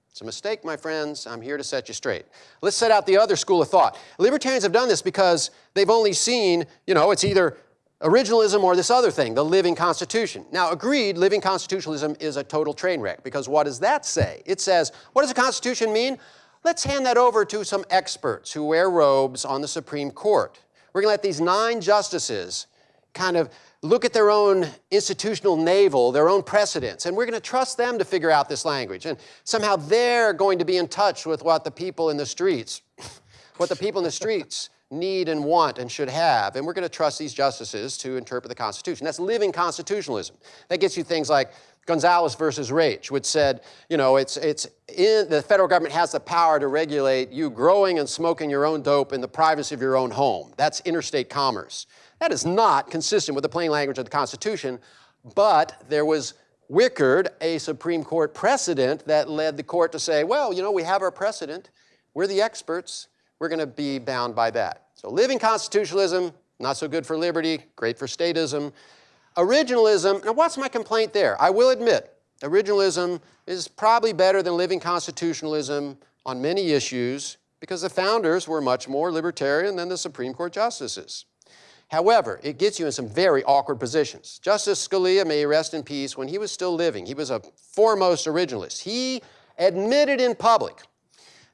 Speaker 3: It's a mistake, my friends. I'm here to set you straight. Let's set out the other school of thought. Libertarians have done this because they've only seen, you know, it's either originalism or this other thing, the living constitution. Now, agreed, living constitutionalism is a total train wreck because what does that say? It says, what does a constitution mean? Let's hand that over to some experts who wear robes on the Supreme Court. We're going to let these nine justices kind of look at their own institutional navel, their own precedents, and we're going to trust them to figure out this language. And somehow they're going to be in touch with what the people in the streets, what the people in the streets need and want and should have. And we're going to trust these justices to interpret the Constitution. That's living constitutionalism. That gets you things like Gonzalez versus Raich, which said, you know, it's, it's in, the federal government has the power to regulate you growing and smoking your own dope in the privacy of your own home. That's interstate commerce. That is not consistent with the plain language of the Constitution, but there was Wickard, a Supreme Court precedent that led the court to say, well, you know, we have our precedent. We're the experts. We're going to be bound by that. So living constitutionalism, not so good for liberty, great for statism. Originalism, now what's my complaint there? I will admit, originalism is probably better than living constitutionalism on many issues because the founders were much more libertarian than the Supreme Court justices. However, it gets you in some very awkward positions. Justice Scalia, may rest in peace, when he was still living, he was a foremost originalist. He admitted in public,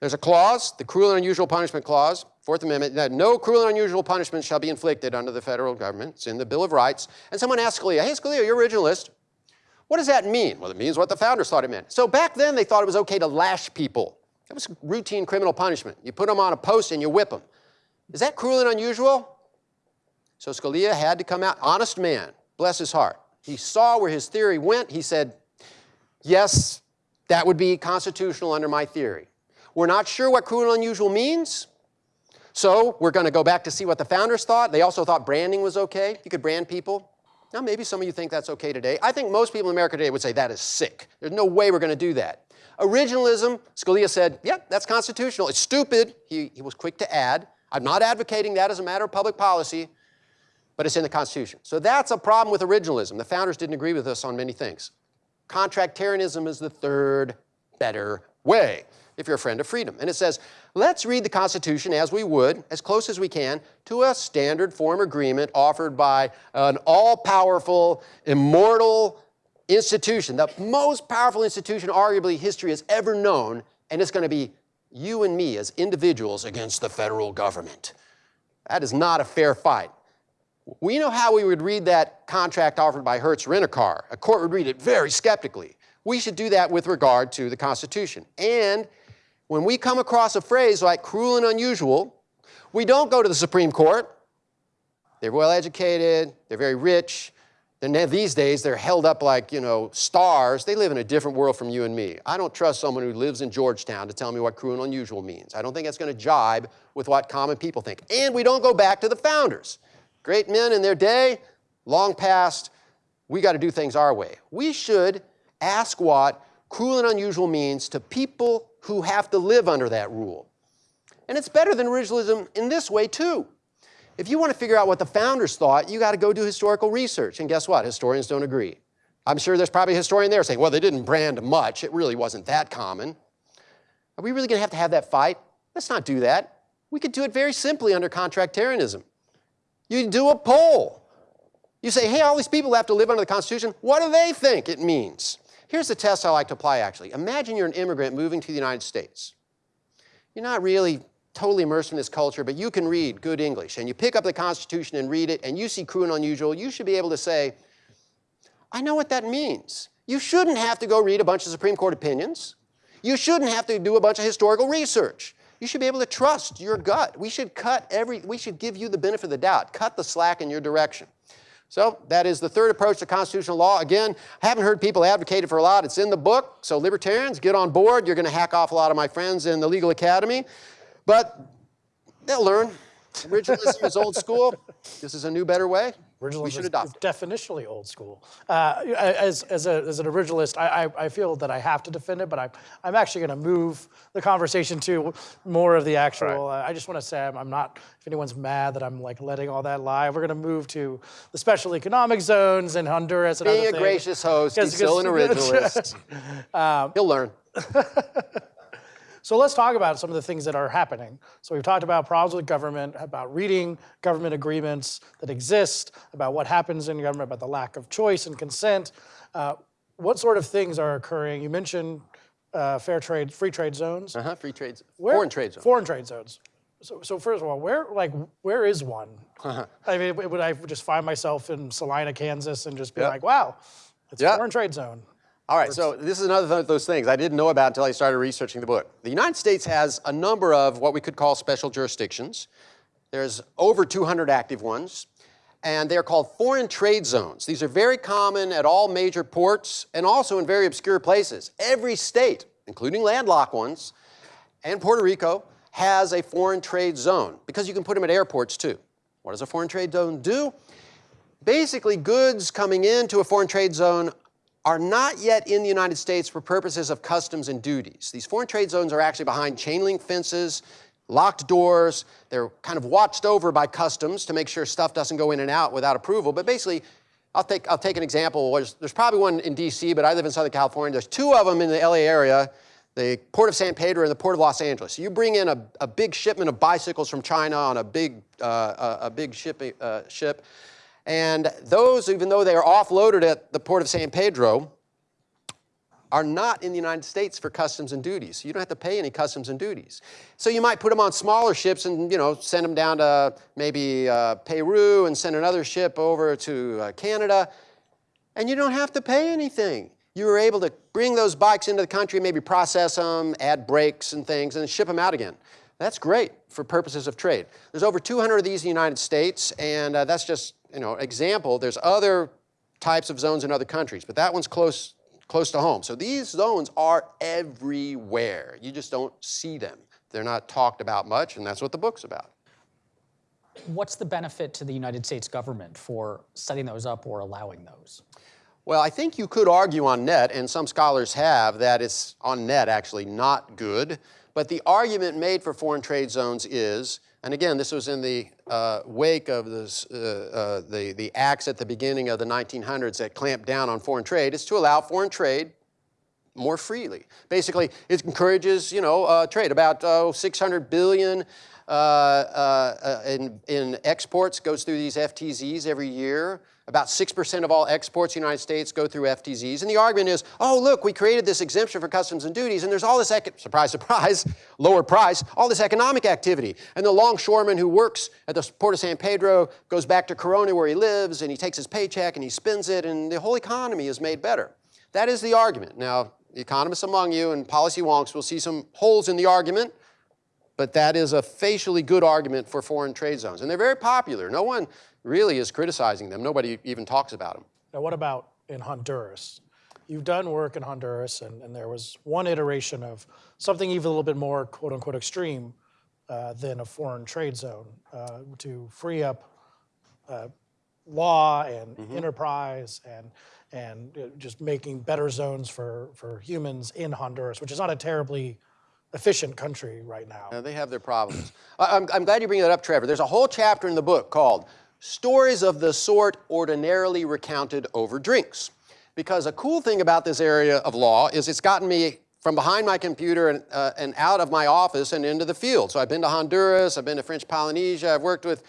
Speaker 3: there's a clause, the cruel and unusual punishment clause, Fourth Amendment, that no cruel and unusual punishment shall be inflicted under the federal government. It's in the Bill of Rights. And someone asked Scalia, hey Scalia, you're originalist. What does that mean? Well, it means what the founders thought it meant. So back then they thought it was okay to lash people. That was routine criminal punishment. You put them on a post and you whip them. Is that cruel and unusual? So Scalia had to come out, honest man, bless his heart. He saw where his theory went. He said, yes, that would be constitutional under my theory. We're not sure what cruel and unusual means, so we're going to go back to see what the founders thought. They also thought branding was okay. You could brand people. Now, maybe some of you think that's okay today. I think most people in America today would say that is sick. There's no way we're going to do that. Originalism, Scalia said, yep, yeah, that's constitutional. It's stupid. He, he was quick to add. I'm not advocating that as a matter of public policy, but it's in the Constitution. So that's a problem with originalism. The founders didn't agree with us on many things. Contractarianism is the third better way if you're a friend of freedom. And it says, let's read the Constitution as we would, as close as we can, to a standard form agreement offered by an all-powerful, immortal institution, the most powerful institution arguably history has ever known, and it's going to be you and me as individuals against the federal government. That is not a fair fight. We know how we would read that contract offered by Hertz Rent-A-Car. A court would read it very skeptically. We should do that with regard to the Constitution. And when we come across a phrase like cruel and unusual, we don't go to the Supreme Court. They're well educated, they're very rich, And these days, they're held up like, you know, stars. They live in a different world from you and me. I don't trust someone who lives in Georgetown to tell me what cruel and unusual means. I don't think that's going to jibe with what common people think. And we don't go back to the founders. Great men in their day, long past, we got to do things our way. We should ask what cruel and unusual means to people who have to live under that rule. And it's better than originalism in this way, too. If you want to figure out what the founders thought, you got to go do historical research. And guess what? Historians don't agree. I'm sure there's probably a historian there saying, well, they didn't brand much. It really wasn't that common. Are we really going to have to have that fight? Let's not do that. We could do it very simply under contractarianism. You do a poll. You say, hey, all these people have to live under the Constitution. What do they think it means? Here's the test I like to apply, actually. Imagine you're an immigrant moving to the United States. You're not really totally immersed in this culture, but you can read good English, and you pick up the Constitution and read it, and you see cruel and unusual, you should be able to say, I know what that means. You shouldn't have to go read a bunch of Supreme Court opinions. You shouldn't have to do a bunch of historical research. You should be able to trust your gut. We should cut every, we should give you the benefit of the doubt, cut the slack in your direction. So that is the third approach to constitutional law. Again, I haven't heard people advocate it for a lot. It's in the book, so libertarians, get on board. You're going to hack off a lot of my friends in the legal academy. But they'll learn. Originalism is old school. This is a new, better way.
Speaker 2: Originalism
Speaker 3: we should adopt
Speaker 2: is
Speaker 3: it.
Speaker 2: definitionally old school. Uh, as, as, a, as an originalist, I, I, I feel that I have to defend it, but I'm, I'm actually going to move the conversation to more of the actual. Uh, I just want to say I'm, I'm not, if anyone's mad that I'm like letting all that lie, we're going to move to the special economic zones in Honduras and
Speaker 3: Being a
Speaker 2: things.
Speaker 3: gracious host, he's still an originalist. He'll learn.
Speaker 2: So let's talk about some of the things that are happening. So we've talked about problems with government, about reading government agreements that exist, about what happens in government, about the lack of choice and consent. Uh, what sort of things are occurring? You mentioned uh, fair trade, free trade zones.
Speaker 3: Uh-huh, free trade,
Speaker 2: Where-
Speaker 3: foreign trade zone.
Speaker 2: Foreign trade zones. So, so first of all, where like where is one? Uh-huh. I mean, would I just find myself in Salina, Kansas, and just be
Speaker 3: Yeah.
Speaker 2: like, wow, it's
Speaker 3: Yeah.
Speaker 2: a foreign trade zone?
Speaker 3: All right, so this is another of those things I didn't know about until I started researching the book. The United States has a number of what we could call special jurisdictions. There's over 200 active ones, and they're called foreign trade zones. These are very common at all major ports and also in very obscure places. Every state, including landlocked ones, and Puerto Rico has a foreign trade zone because you can put them at airports too. What does a foreign trade zone do? Basically, goods coming into a foreign trade zone are not yet in the United States for purposes of customs and duties. These foreign trade zones are actually behind chain link fences, locked doors. They're kind of watched over by customs to make sure stuff doesn't go in and out without approval. But basically, I'll take, I'll take an example. There's, there's probably one in DC, but I live in Southern California. There's two of them in the LA area, the Port of San Pedro and the Port of Los Angeles. So You bring in a, a big shipment of bicycles from China on a big, uh, a, a big ship, uh, ship, and those, even though they are offloaded at the Port of San Pedro, are not in the United States for customs and duties. You don't have to pay any customs and duties. So you might put them on smaller ships and you know send them down to maybe uh, Peru and send another ship over to uh, Canada, and you don't have to pay anything. You were able to bring those bikes into the country, maybe process them, add brakes and things, and ship them out again. That's great for purposes of trade. There's over 200 of these in the United States, and uh, that's just you know example. There's other types of zones in other countries, but that one's close close to home. So these zones are everywhere. You just don't see them. They're not talked about much, and that's what the book's about.
Speaker 1: What's the benefit to the United States government for setting those up or allowing those?
Speaker 3: Well, I think you could argue on net, and some scholars have, that it's on net actually not good. But the argument made for foreign trade zones is, and again, this was in the uh, wake of this, uh, uh, the, the acts at the beginning of the 1900s that clamped down on foreign trade, is to allow foreign trade more freely. Basically, it encourages, you know, uh, trade. About uh, 600 billion uh, uh, in, in exports goes through these FTZs every year. About 6% of all exports in the United States go through FTZs. And the argument is, oh, look, we created this exemption for customs and duties, and there's all this, surprise, surprise, lower price, all this economic activity. And the longshoreman who works at the Port of San Pedro goes back to Corona where he lives, and he takes his paycheck and he spends it, and the whole economy is made better. That is the argument. Now, the economists among you and policy wonks will see some holes in the argument, but that is a facially good argument for foreign trade zones. And they're very popular. No one really is criticizing them. Nobody even talks about them.
Speaker 2: Now, what about in Honduras? You've done work in Honduras, and, and there was one iteration of something even a little bit more quote unquote extreme uh, than a foreign trade zone uh, to free up uh, law and enterprise and and uh, just making better zones for for humans in Honduras, which is not a terribly efficient country right now.
Speaker 3: Uh, they have their problems. I'm, I'm glad you bring that up, Trevor. There's a whole chapter in the book called Stories of the Sort Ordinarily Recounted Over Drinks. Because a cool thing about this area of law is it's gotten me from behind my computer and, uh, and out of my office and into the field. So I've been to Honduras, I've been to French Polynesia, I've worked with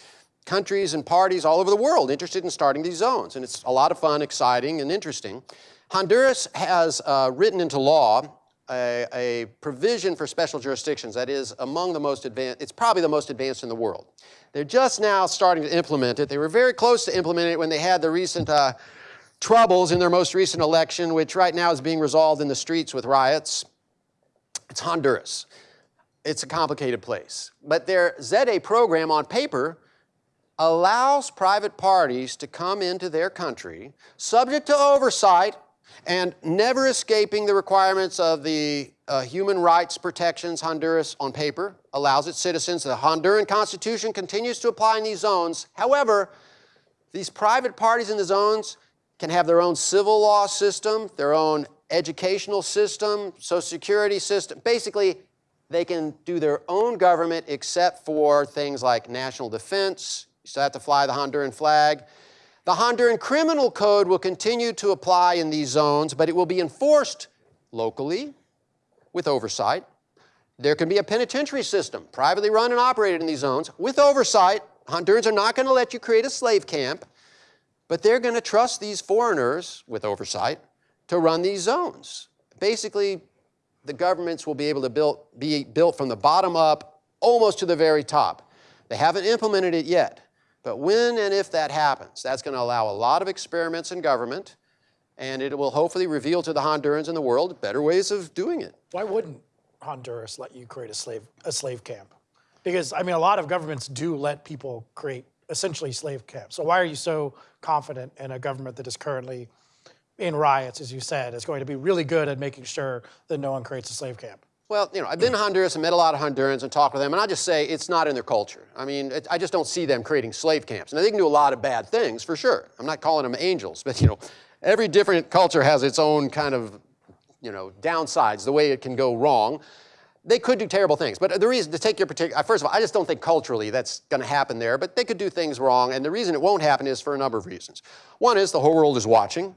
Speaker 3: countries and parties all over the world interested in starting these zones. And it's a lot of fun, exciting, and interesting. Honduras has uh, written into law a, a provision for special jurisdictions that is among the most advanced, it's probably the most advanced in the world. They're just now starting to implement it. They were very close to implementing it when they had the recent uh, troubles in their most recent election, which right now is being resolved in the streets with riots. It's Honduras. It's a complicated place. But their ZEDE program on paper allows private parties to come into their country subject to oversight and never escaping the requirements of the uh, human rights protections Honduras on paper allows its citizens. The Honduran Constitution continues to apply in these zones. However, these private parties in the zones can have their own civil law system, their own educational system, social security system. Basically, they can do their own government except for things like national defense. You still have to fly the Honduran flag. The Honduran Criminal Code will continue to apply in these zones, but it will be enforced locally with oversight. There can be a penitentiary system, privately run and operated in these zones, with oversight. Hondurans are not going to let you create a slave camp, but they're going to trust these foreigners with oversight to run these zones. Basically, the governments will be able to build, be built from the bottom up almost to the very top. They haven't implemented it yet, but when and if that happens, that's going to allow a lot of experiments in government, and it will hopefully reveal to the Hondurans and the world better ways of doing it.
Speaker 2: Why wouldn't Honduras let you create a slave a slave camp? Because I mean, a lot of governments do let people create essentially slave camps. So why are you so confident in a government that is currently in riots, as you said, is going to be really good at making sure that no one creates a slave camp?
Speaker 3: Well, you know, I've been to Honduras and met a lot of Hondurans and talked with them, and I just say it's not in their culture. I mean, it, I just don't see them creating slave camps. Now, they can do a lot of bad things, for sure. I'm not calling them angels, but, you know, every different culture has its own kind of, you know, downsides, the way it can go wrong. They could do terrible things, but the reason to take your particular, first of all, I just don't think culturally that's going to happen there, but they could do things wrong, and the reason it won't happen is for a number of reasons. One is the whole world is watching.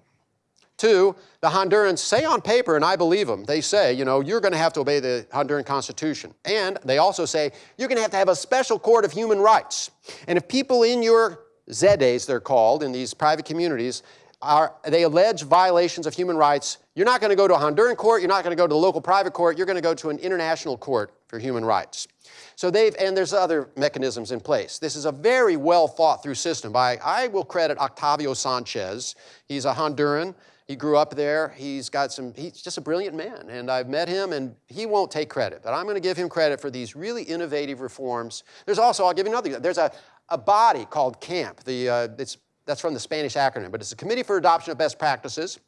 Speaker 3: Two, the Hondurans say on paper, and I believe them, they say, you know, you're going to have to obey the Honduran Constitution. And they also say, you're going to have to have a special court of human rights. And if people in your ZEDEs, they're called, in these private communities, are, they allege violations of human rights, you're not going to go to a Honduran court, you're not going to go to the local private court, you're going to go to an international court for human rights. So they've, and there's other mechanisms in place. This is a very well thought through system by, I will credit Octavio Sanchez. He's a Honduran. He grew up there. He's got some, he's just a brilliant man. And I've met him and he won't take credit, but I'm going to give him credit for these really innovative reforms. There's also, I'll give you another, there's a, a body called CAMP. The, uh, it's, that's from the Spanish acronym, but it's a Committee for Adoption of Best Practices.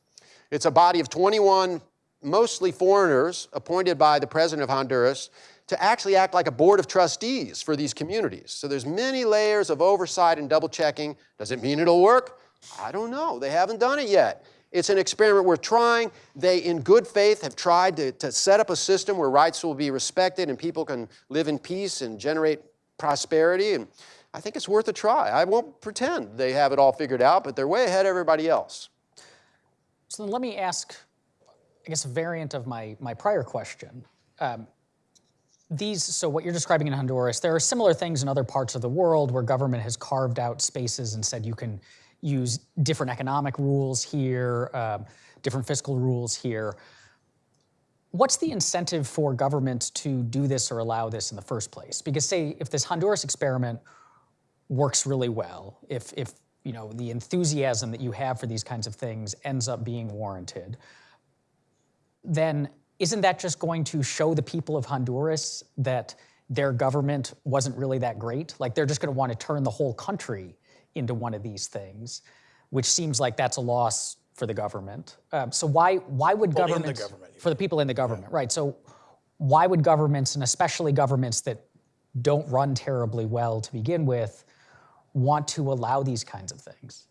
Speaker 3: It's a body of 21 mostly foreigners appointed by the president of Honduras to actually act like a board of trustees for these communities. So there's many layers of oversight and double checking. Does it mean it'll work? I don't know. They haven't done it yet. It's an experiment we're trying. They, in good faith, have tried to, to set up a system where rights will be respected and people can live in peace and generate prosperity. And I think it's worth a try. I won't pretend they have it all figured out, but they're way ahead of everybody else.
Speaker 1: So then let me ask, I guess, a variant of my, my prior question. Um, these, so what you're describing in Honduras, there are similar things in other parts of the world where government has carved out spaces and said you can use different economic rules here, um, different fiscal rules here. What's the incentive for government to do this or allow this in the first place? Because say if this Honduras experiment works really well, if, if you know, the enthusiasm that you have for these kinds of things ends up being warranted, then isn't that just going to show the people of Honduras that their government wasn't really that great? Like they're just going to want to turn the whole country into one of these things. which seems like that's a loss for the government. Um, so why why would
Speaker 2: Well, in the
Speaker 1: governments
Speaker 2: government,
Speaker 1: for the people in the government, right? So why would governments and especially governments that don't run terribly well to begin with want to allow these kinds of things?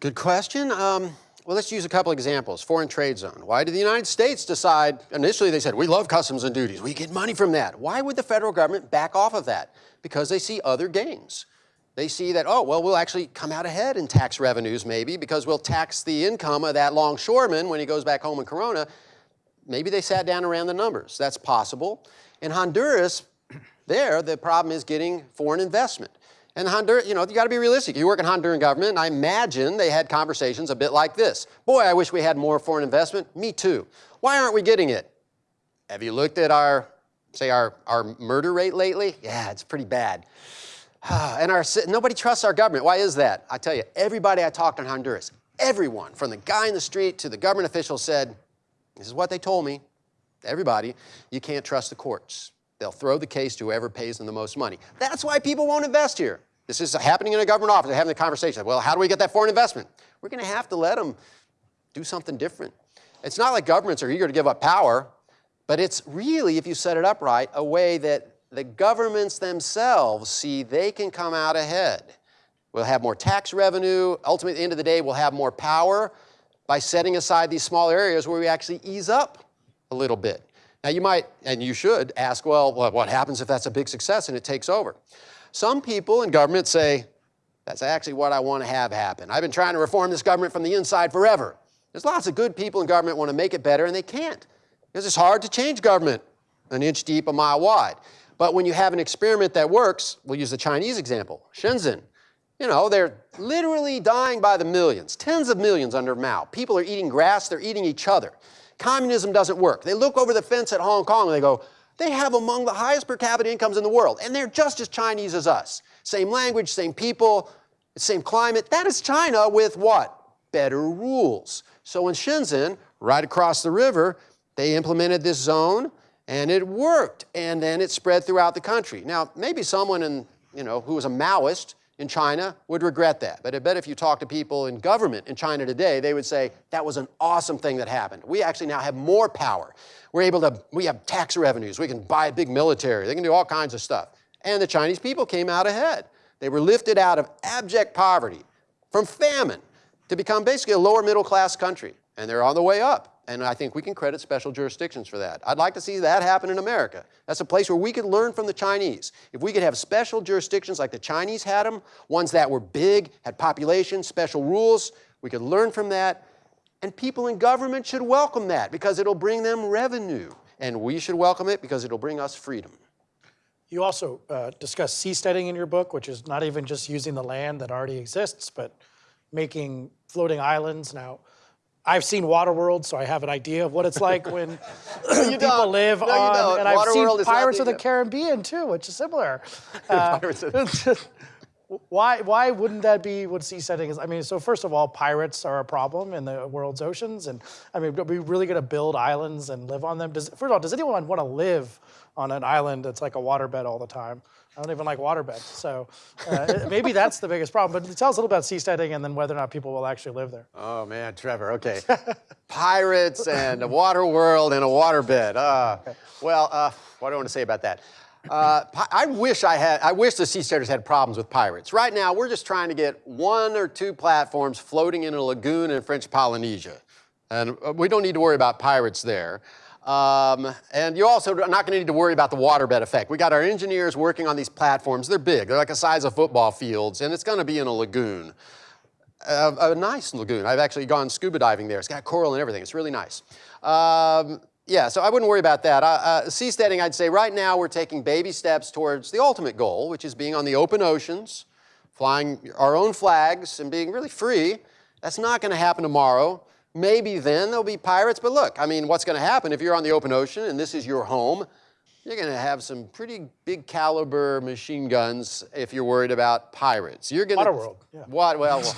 Speaker 3: Good question. Um, well, let's use a couple examples. Foreign trade zone. Why did the United States decide? Initially, they said, we love customs and duties. We get money from that. Why would the federal government back off of that? Because they see other gains. They see that, oh, well, we'll actually come out ahead in tax revenues maybe because we'll tax the income of that longshoreman when he goes back home in Corona. Maybe they sat down ran the numbers. That's possible. In Honduras, there, the problem is getting foreign investment. And Honduras, you know, you got to be realistic. You work in Honduran government, and I imagine they had conversations a bit like this. Boy, I wish we had more foreign investment. Me too. Why aren't we getting it? Have you looked at our, say, our, our murder rate lately? Yeah, it's pretty bad. and our, nobody trusts our government. Why is that? I tell you, everybody I talked to in Honduras, everyone, from the guy in the street to the government official said, this is what they told me, everybody, you can't trust the courts. They'll throw the case to whoever pays them the most money. That's why people won't invest here. This is happening in a government office. They're having the conversation. Well, how do we get that foreign investment? We're going to have to let them do something different. It's not like governments are eager to give up power, but it's really, if you set it up right, a way that the governments themselves see they can come out ahead. We'll have more tax revenue. Ultimately, at the end of the day, we'll have more power by setting aside these small areas where we actually ease up a little bit. Now, you might, and you should, ask, well, what happens if that's a big success and it takes over? Some people in government say, that's actually what I want to have happen. I've been trying to reform this government from the inside forever. There's lots of good people in government want to make it better, and they can't. Because it's hard to change government an inch deep, a mile wide. But when you have an experiment that works, we'll use the Chinese example, Shenzhen. You know, they're literally dying by the millions, tens of millions under Mao. People are eating grass, they're eating each other. Communism doesn't work. They look over the fence at Hong Kong and they go, they have among the highest per capita incomes in the world, and they're just as Chinese as us. Same language, same people, same climate. That is China with what? Better rules. So in Shenzhen, right across the river, they implemented this zone and it worked. And then it spread throughout the country. Now, maybe someone in, you know, who was a Maoist in China would regret that. But I bet if you talk to people in government in China today, they would say that was an awesome thing that happened. We actually now have more power. We're able to, we have tax revenues. We can buy a big military. They can do all kinds of stuff. And the Chinese people came out ahead. They were lifted out of abject poverty, from famine, to become basically a lower middle class country. And they're on the way up. And I think we can credit special jurisdictions for that. I'd like to see that happen in America. That's a place where we could learn from the Chinese. If we could have special jurisdictions like the Chinese had them, ones that were big, had population, special rules, we could learn from that. And people in government should welcome that because it'll bring them revenue. And we should welcome it because it'll bring us freedom.
Speaker 2: You also uh, discuss seasteading in your book, which is not even just using the land that already exists, but making floating islands. Now, I've seen Waterworld, so I have an idea of what it's like when people
Speaker 3: don't.
Speaker 2: live
Speaker 3: No,
Speaker 2: on.
Speaker 3: don't.
Speaker 2: And I've
Speaker 3: Waterworld
Speaker 2: seen Pirates of the
Speaker 3: the-
Speaker 2: Caribbean too, which is similar. Uh, why why wouldn't that be what seasteading is? I mean, so first of all, pirates are a problem in the world's oceans, and I mean, are we really going to build islands and live on them? Does, first of all, does anyone want to live on an island that's like a waterbed all the time? I don't even like waterbeds, so uh, maybe that's the biggest problem. But tell us a little about seasteading and then whether or not people will actually live there.
Speaker 3: Oh man, Trevor, okay. Pirates and a water world and a waterbed. Uh, well, uh, what do I want to say about that? Uh, I wish I had, I wish the seasteaders had problems with pirates. Right now, we're just trying to get one or two platforms floating in a lagoon in French Polynesia. And uh, we don't need to worry about pirates there. Um, and you also are not going to need to worry about the waterbed effect. We got our engineers working on these platforms. They're big. They're like the size of football fields, and it's going to be in a lagoon a, a nice lagoon. I've actually gone scuba diving there. It's got coral and everything. It's really nice. Um, yeah, so I wouldn't worry about that. Uh, uh, seasteading, I'd say right now we're taking baby steps towards the ultimate goal, which is being on the open oceans, flying our own flags and being really free. That's not going to happen tomorrow. Maybe then there'll be pirates, but look, I mean, what's going to happen if you're on the open ocean and this is your home? You're going to have some pretty big caliber machine guns if you're worried about pirates. You're going to
Speaker 2: Waterworld, yeah.
Speaker 3: What? Well, well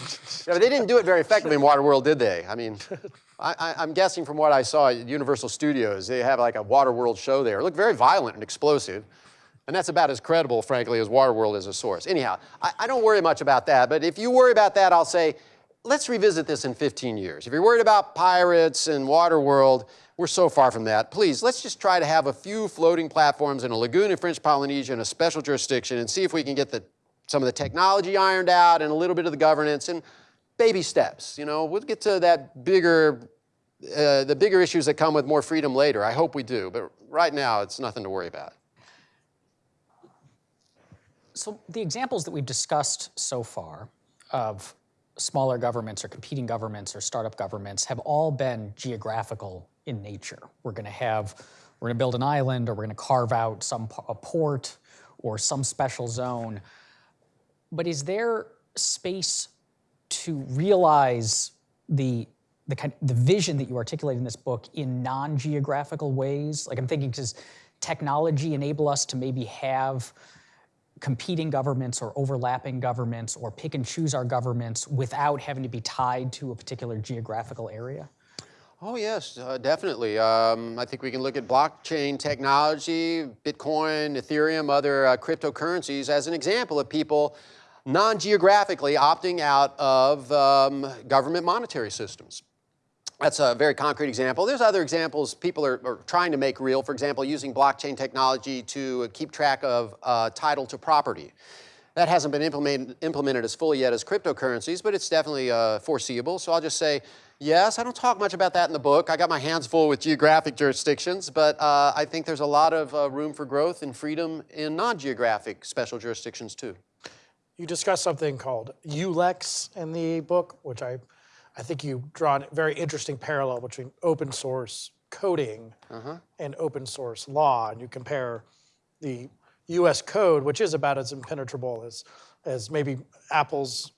Speaker 3: yeah, but they didn't do it very effectively in Waterworld, did they? I mean, I, I, I'm guessing from what I saw at Universal Studios, they have like a Waterworld show there. It looked very violent and explosive. And that's about as credible, frankly, as Waterworld as a source. Anyhow, I, I don't worry much about that. But if you worry about that, I'll say let's revisit this in 15 years. If you're worried about pirates and Waterworld, we're so far from that. Please, let's just try to have a few floating platforms in a lagoon in French Polynesia in a special jurisdiction and see if we can get the, some of the technology ironed out and a little bit of the governance and baby steps. You know, we'll get to that bigger, uh, the bigger issues that come with more freedom later. I hope we do, but right now it's nothing to worry about.
Speaker 1: So the examples that we've discussed so far of smaller governments or competing governments or startup governments have all been geographical in nature. We're going to have, we're going to build an island or we're going to carve out some a port or some special zone. But is there space to realize the the kind the vision that you articulate in this book in non-geographical ways? Like I'm thinking, does technology enable us to maybe have competing governments or overlapping governments or pick and choose our governments without having to be tied to a particular geographical area?
Speaker 3: Oh, yes, uh, definitely. Um, I think we can look at blockchain technology, Bitcoin, Ethereum, other uh, cryptocurrencies as an example of people non-geographically opting out of um, government monetary systems. That's a very concrete example. There's other examples people are, are, trying to make real. For example, using blockchain technology to keep track of uh, title to property. That hasn't been implemented, implemented as fully yet as cryptocurrencies, but it's definitely uh, foreseeable. So I'll just say, yes, I don't talk much about that in the book. I got my hands full with geographic jurisdictions, but uh, I think there's a lot of uh, room for growth and freedom in non-geographic special jurisdictions too.
Speaker 2: You discuss something called ULEX in the book, which I I think you draw a very interesting parallel between open source coding uh-huh. and open source law, and you compare the U.S. code, which is about as impenetrable as as maybe Apple's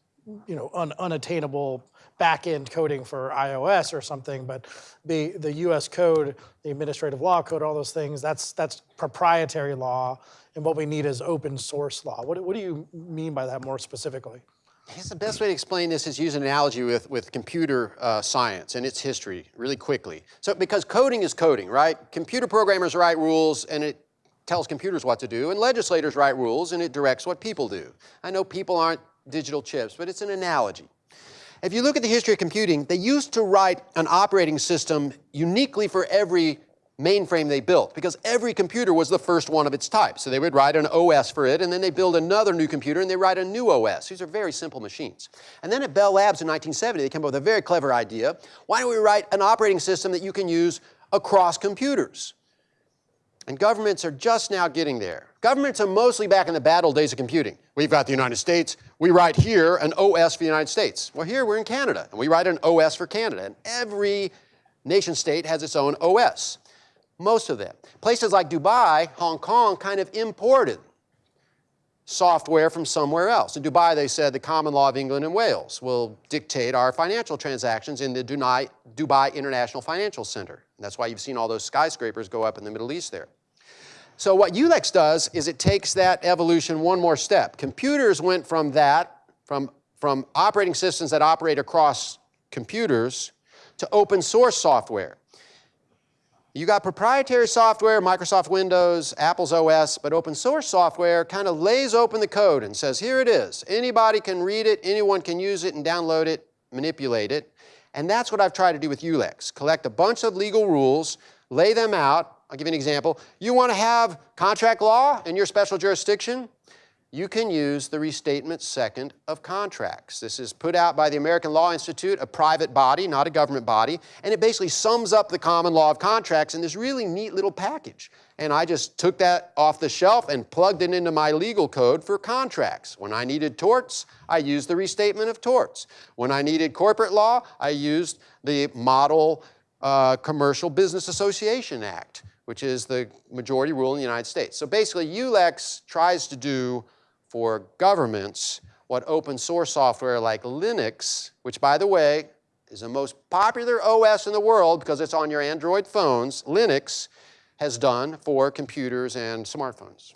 Speaker 2: you know un, unattainable back-end coding for iOS or something, but the the U.S. code, the administrative law code, all those things, that's that's proprietary law, and what we need is open source law. What what do you mean by that more specifically?
Speaker 3: I guess the best way to explain this is use an analogy with, with computer uh, science and its history really quickly. So because coding is coding, right? Computer programmers write rules and it tells computers what to do, and legislators write rules and it directs what people do. I know people aren't digital chips, but it's an analogy. If you look at the history of computing, they used to write an operating system uniquely for every mainframe they built because every computer was the first one of its type. So they would write an OS for it and then they build another new computer and they write a new OS. These are very simple machines. And then at Bell Labs in 1970, they came up with a very clever idea. Why don't we write an operating system that you can use across computers? And governments are just now getting there. Governments are mostly back in the bad old days of computing. We've got the United States. We write here an OS for the United States. Well, here we're in Canada, and we write an OS for Canada. And every nation state has its own OS most of them. Places like Dubai, Hong Kong kind of imported software from somewhere else. In Dubai, they said the common law of England and Wales will dictate our financial transactions in the Dubai International Financial Center. And that's why you've seen all those skyscrapers go up in the Middle East there. So what ULEX does is it takes that evolution one more step. Computers went from that, from, from operating systems that operate across computers, to open source software. You got proprietary software, Microsoft Windows, Apple's OS, but open source software kind of lays open the code and says, here it is. Anybody can read it, anyone can use it and download it, manipulate it. And that's what I've tried to do with ULEX. Collect a bunch of legal rules, lay them out. I'll give you an example. You want to have contract law in your special jurisdiction? You can use the restatement second of contracts. This is put out by the American Law Institute, a private body, not a government body, and it basically sums up the common law of contracts in this really neat little package. And I just took that off the shelf and plugged it into my legal code for contracts. When I needed torts, I used the restatement of torts. When I needed corporate law, I used the Model uh, Commercial Business Association Act, which is the majority rule in the United States. So basically, ULEX tries to do for governments what open source software like Linux, which by the way is the most popular OS in the world because it's on your Android phones, Linux has done for computers and smartphones.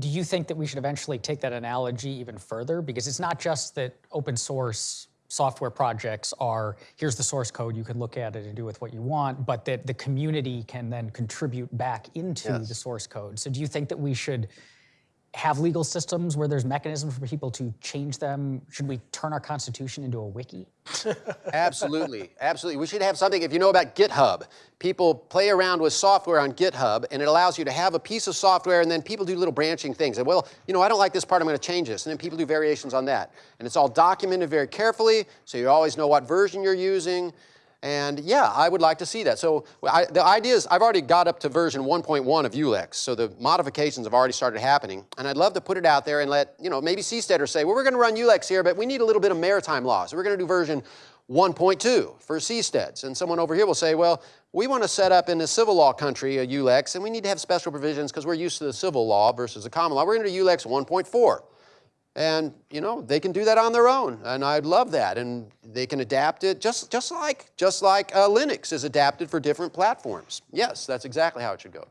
Speaker 1: Do you think that we should eventually take that analogy even further? Because it's not just that open source software projects are, here's the source code, you can look at it and do with what you want, but that the community can then contribute back into yes. the source code. So do you think that we should have legal systems where there's mechanisms for people to change them? Should we turn our constitution into a wiki?
Speaker 3: Absolutely, absolutely. We should have something, if you know about GitHub, people play around with software on GitHub and it allows you to have a piece of software and then people do little branching things. And well, you know, I don't like this part, I'm going to change this. And then people do variations on that. And it's all documented very carefully, so you always know what version you're using. And yeah, I would like to see that. So I, the idea is I've already got up to version 1.1 of ULEX, so the modifications have already started happening. And I'd love to put it out there and let, you know, maybe Seasteader say, well, we're going to run ULEX here, but we need a little bit of maritime law. So we're going to do version 1.2 for seasteads. And someone over here will say, well, we want to set up in a civil law country a ULEX, and we need to have special provisions because we're used to the civil law versus the common law. We're going to do ULEX 1.4. And, you know, they can do that on their own, and I'd love that. And they can adapt it just, just like, just like uh, Linux is adapted for different platforms. Yes, that's exactly how it should go.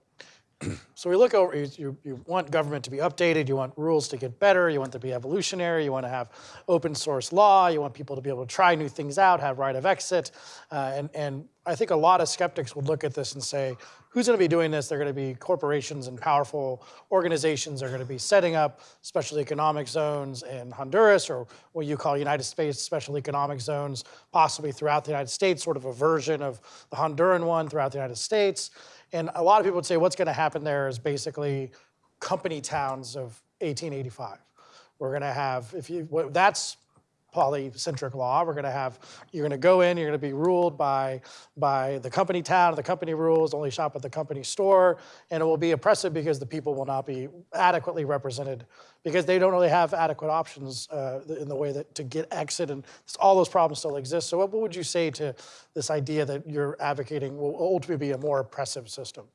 Speaker 2: So we look over, you, you, you, want government to be updated, you want rules to get better, you want to be evolutionary, you want to have open source law, you want people to be able to try new things out, have right of exit. Uh, and, and I think a lot of skeptics would look at this and say, who's going to be doing this? They're going to be corporations and powerful organizations are going to be setting up special economic zones in Honduras or what you call United States special economic zones, possibly throughout the United States, sort of a version of the Honduran one throughout the United States. And a lot of people would say what's going to happen there is basically company towns of 1885. We're going to have, if you, that's polycentric law. We're going to have, you're going to go in, you're going to be ruled by, by the company town, the company rules, only shop at the company store, and it will be oppressive because the people will not be adequately represented because they don't really have adequate options uh, in the way that to get exit and all those problems still exist. So what, what would you say to this idea that you're advocating will ultimately be a more oppressive system?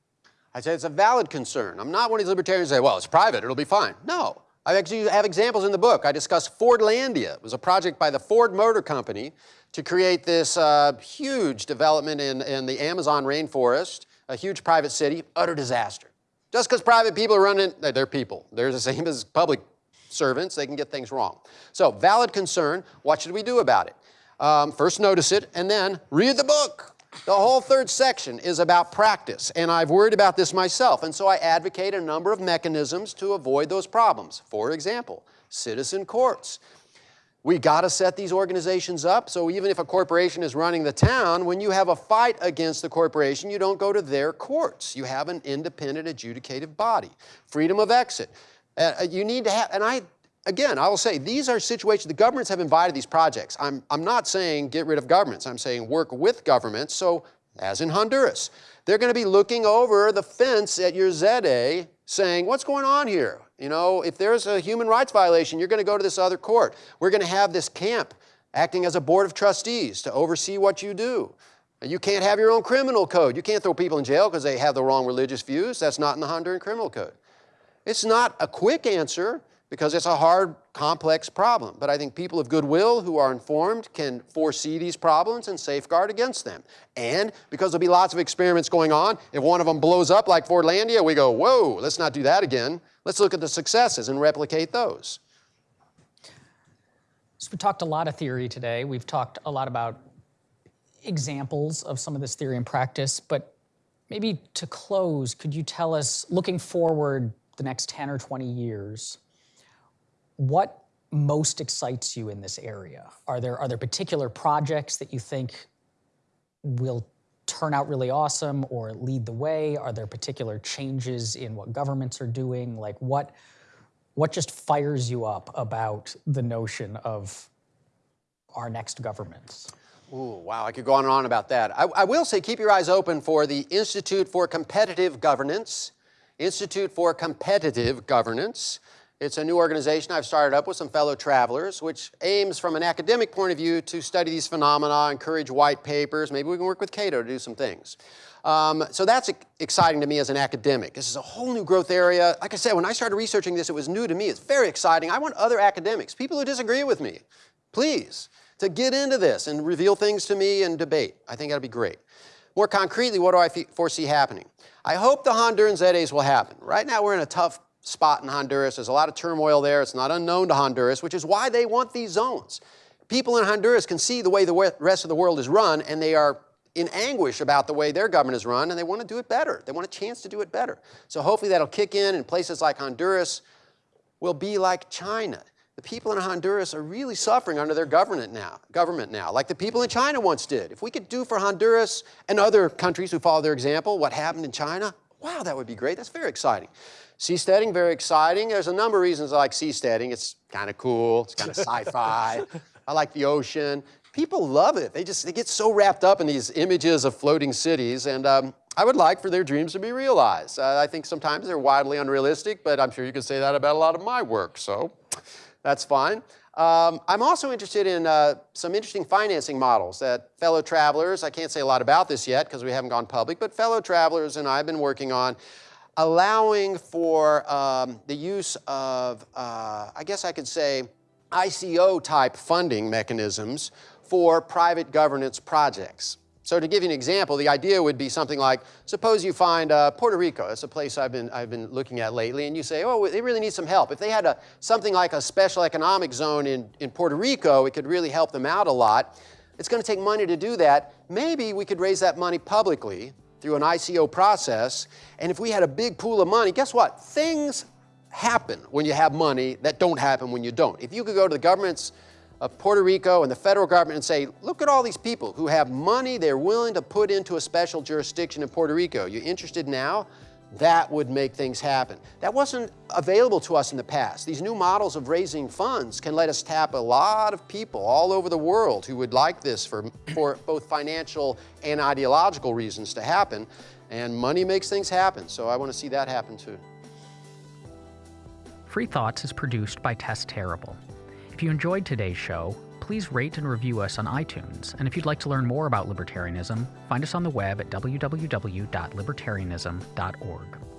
Speaker 3: I say it's a valid concern. I'm not one of these libertarians who say, well, it's private, it'll be fine. No, I actually have examples in the book. I discuss Fordlandia. It was a project by the Ford Motor Company to create this uh, huge development in, in the Amazon rainforest, a huge private city, utter disaster. Just because private people are running, they're people. They're the same as public servants. They can get things wrong. So valid concern. What should we do about it? Um, first notice it, and then read the book. The whole third section is about practice, and I've worried about this myself, and so I advocate a number of mechanisms to avoid those problems. For example, citizen courts. We got to set these organizations up so even if a corporation is running the town, when you have a fight against the corporation, you don't go to their courts. You have an independent adjudicative body. Freedom of exit. Uh, you need to have, and I again, I will say these are situations, the governments have invited these projects. I'm, I'm not saying get rid of governments. I'm saying work with governments. So as in Honduras, they're going to be looking over the fence at your ZEDE saying, what's going on here? You know, if there's a human rights violation, you're going to go to this other court. We're going to have this camp acting as a board of trustees to oversee what you do. You can't have your own criminal code. You can't throw people in jail because they have the wrong religious views. That's not in the Honduran criminal code. It's not a quick answer, because it's a hard, complex problem. But I think people of goodwill who are informed can foresee these problems and safeguard against them. And because there'll be lots of experiments going on, if one of them blows up like Fordlandia, we go, whoa, let's not do that again. Let's look at the successes and replicate those.
Speaker 1: So we talked a lot of theory today. We've talked a lot about examples of some of this theory in practice, but maybe to close, could you tell us, looking forward the next 10 or 20 years, what most excites you in this area? Are there, are there particular projects that you think will turn out really awesome or lead the way? Are there particular changes in what governments are doing? Like what, what just fires you up about the notion of our next governments?
Speaker 3: Ooh, wow, I could go on and on about that. I, I will say keep your eyes open for the Institute for Competitive Governance, Institute for Competitive Governance. It's a new organization I've started up with some fellow travelers, which aims from an academic point of view to study these phenomena, encourage white papers. Maybe we can work with Cato to do some things. Um, so that's exciting to me as an academic. This is a whole new growth area. Like I said, when I started researching this, it was new to me. It's very exciting. I want other academics, people who disagree with me, please, to get into this and reveal things to me and debate. I think that'd be great. More concretely, what do I foresee happening? I hope the Honduran ZEDEs will happen. Right now, we're in a tough spot in Honduras. There's a lot of turmoil there. It's not unknown to Honduras, which is why they want these zones. People in Honduras can see the way the rest of the world is run, and they are in anguish about the way their government is run, and they want to do it better. They want a chance to do it better. So hopefully that'll kick in and places like Honduras. will be like China. The people in Honduras are really suffering under their government now, government now, like the people in China once did. If we could do for Honduras and other countries who follow their example what happened in China, wow, that would be great. That's very exciting. Seasteading, very exciting. There's a number of reasons I like seasteading. It's kind of cool, it's kind of sci-fi. I like the ocean. People love it. They just they get so wrapped up in these images of floating cities, and um, I would like for their dreams to be realized. Uh, I think sometimes they're wildly unrealistic, but I'm sure you could say that about a lot of my work, so that's fine. Um, I'm also interested in uh, some interesting financing models that fellow travelers, I can't say a lot about this yet because we haven't gone public, but fellow travelers and I have been working on allowing for um, the use of, uh, I guess I could say, ICO type funding mechanisms for private governance projects. So to give you an example, the idea would be something like, suppose you find uh, Puerto Rico, that's a place I've been, I've been looking at lately, and you say, oh, they really need some help. If they had a, something like a special economic zone in, in Puerto Rico, it could really help them out a lot. It's going to take money to do that. Maybe we could raise that money publicly through an ICO process, and if we had a big pool of money, guess what? Things happen when you have money that don't happen when you don't. If you could go to the government's of Puerto Rico and the federal government and say, look at all these people who have money they're willing to put into a special jurisdiction in Puerto Rico. You interested now? That would make things happen. That wasn't available to us in the past. These new models of raising funds can let us tap a lot of people all over the world who would like this for, for both financial and ideological reasons to happen. And money makes things happen, so I want to see that happen too.
Speaker 1: Free Thoughts is produced by Tess Terrible. If you enjoyed today's show, please rate and review us on iTunes. And if you'd like to learn more about libertarianism, find us on the web at www.libertarianism.org.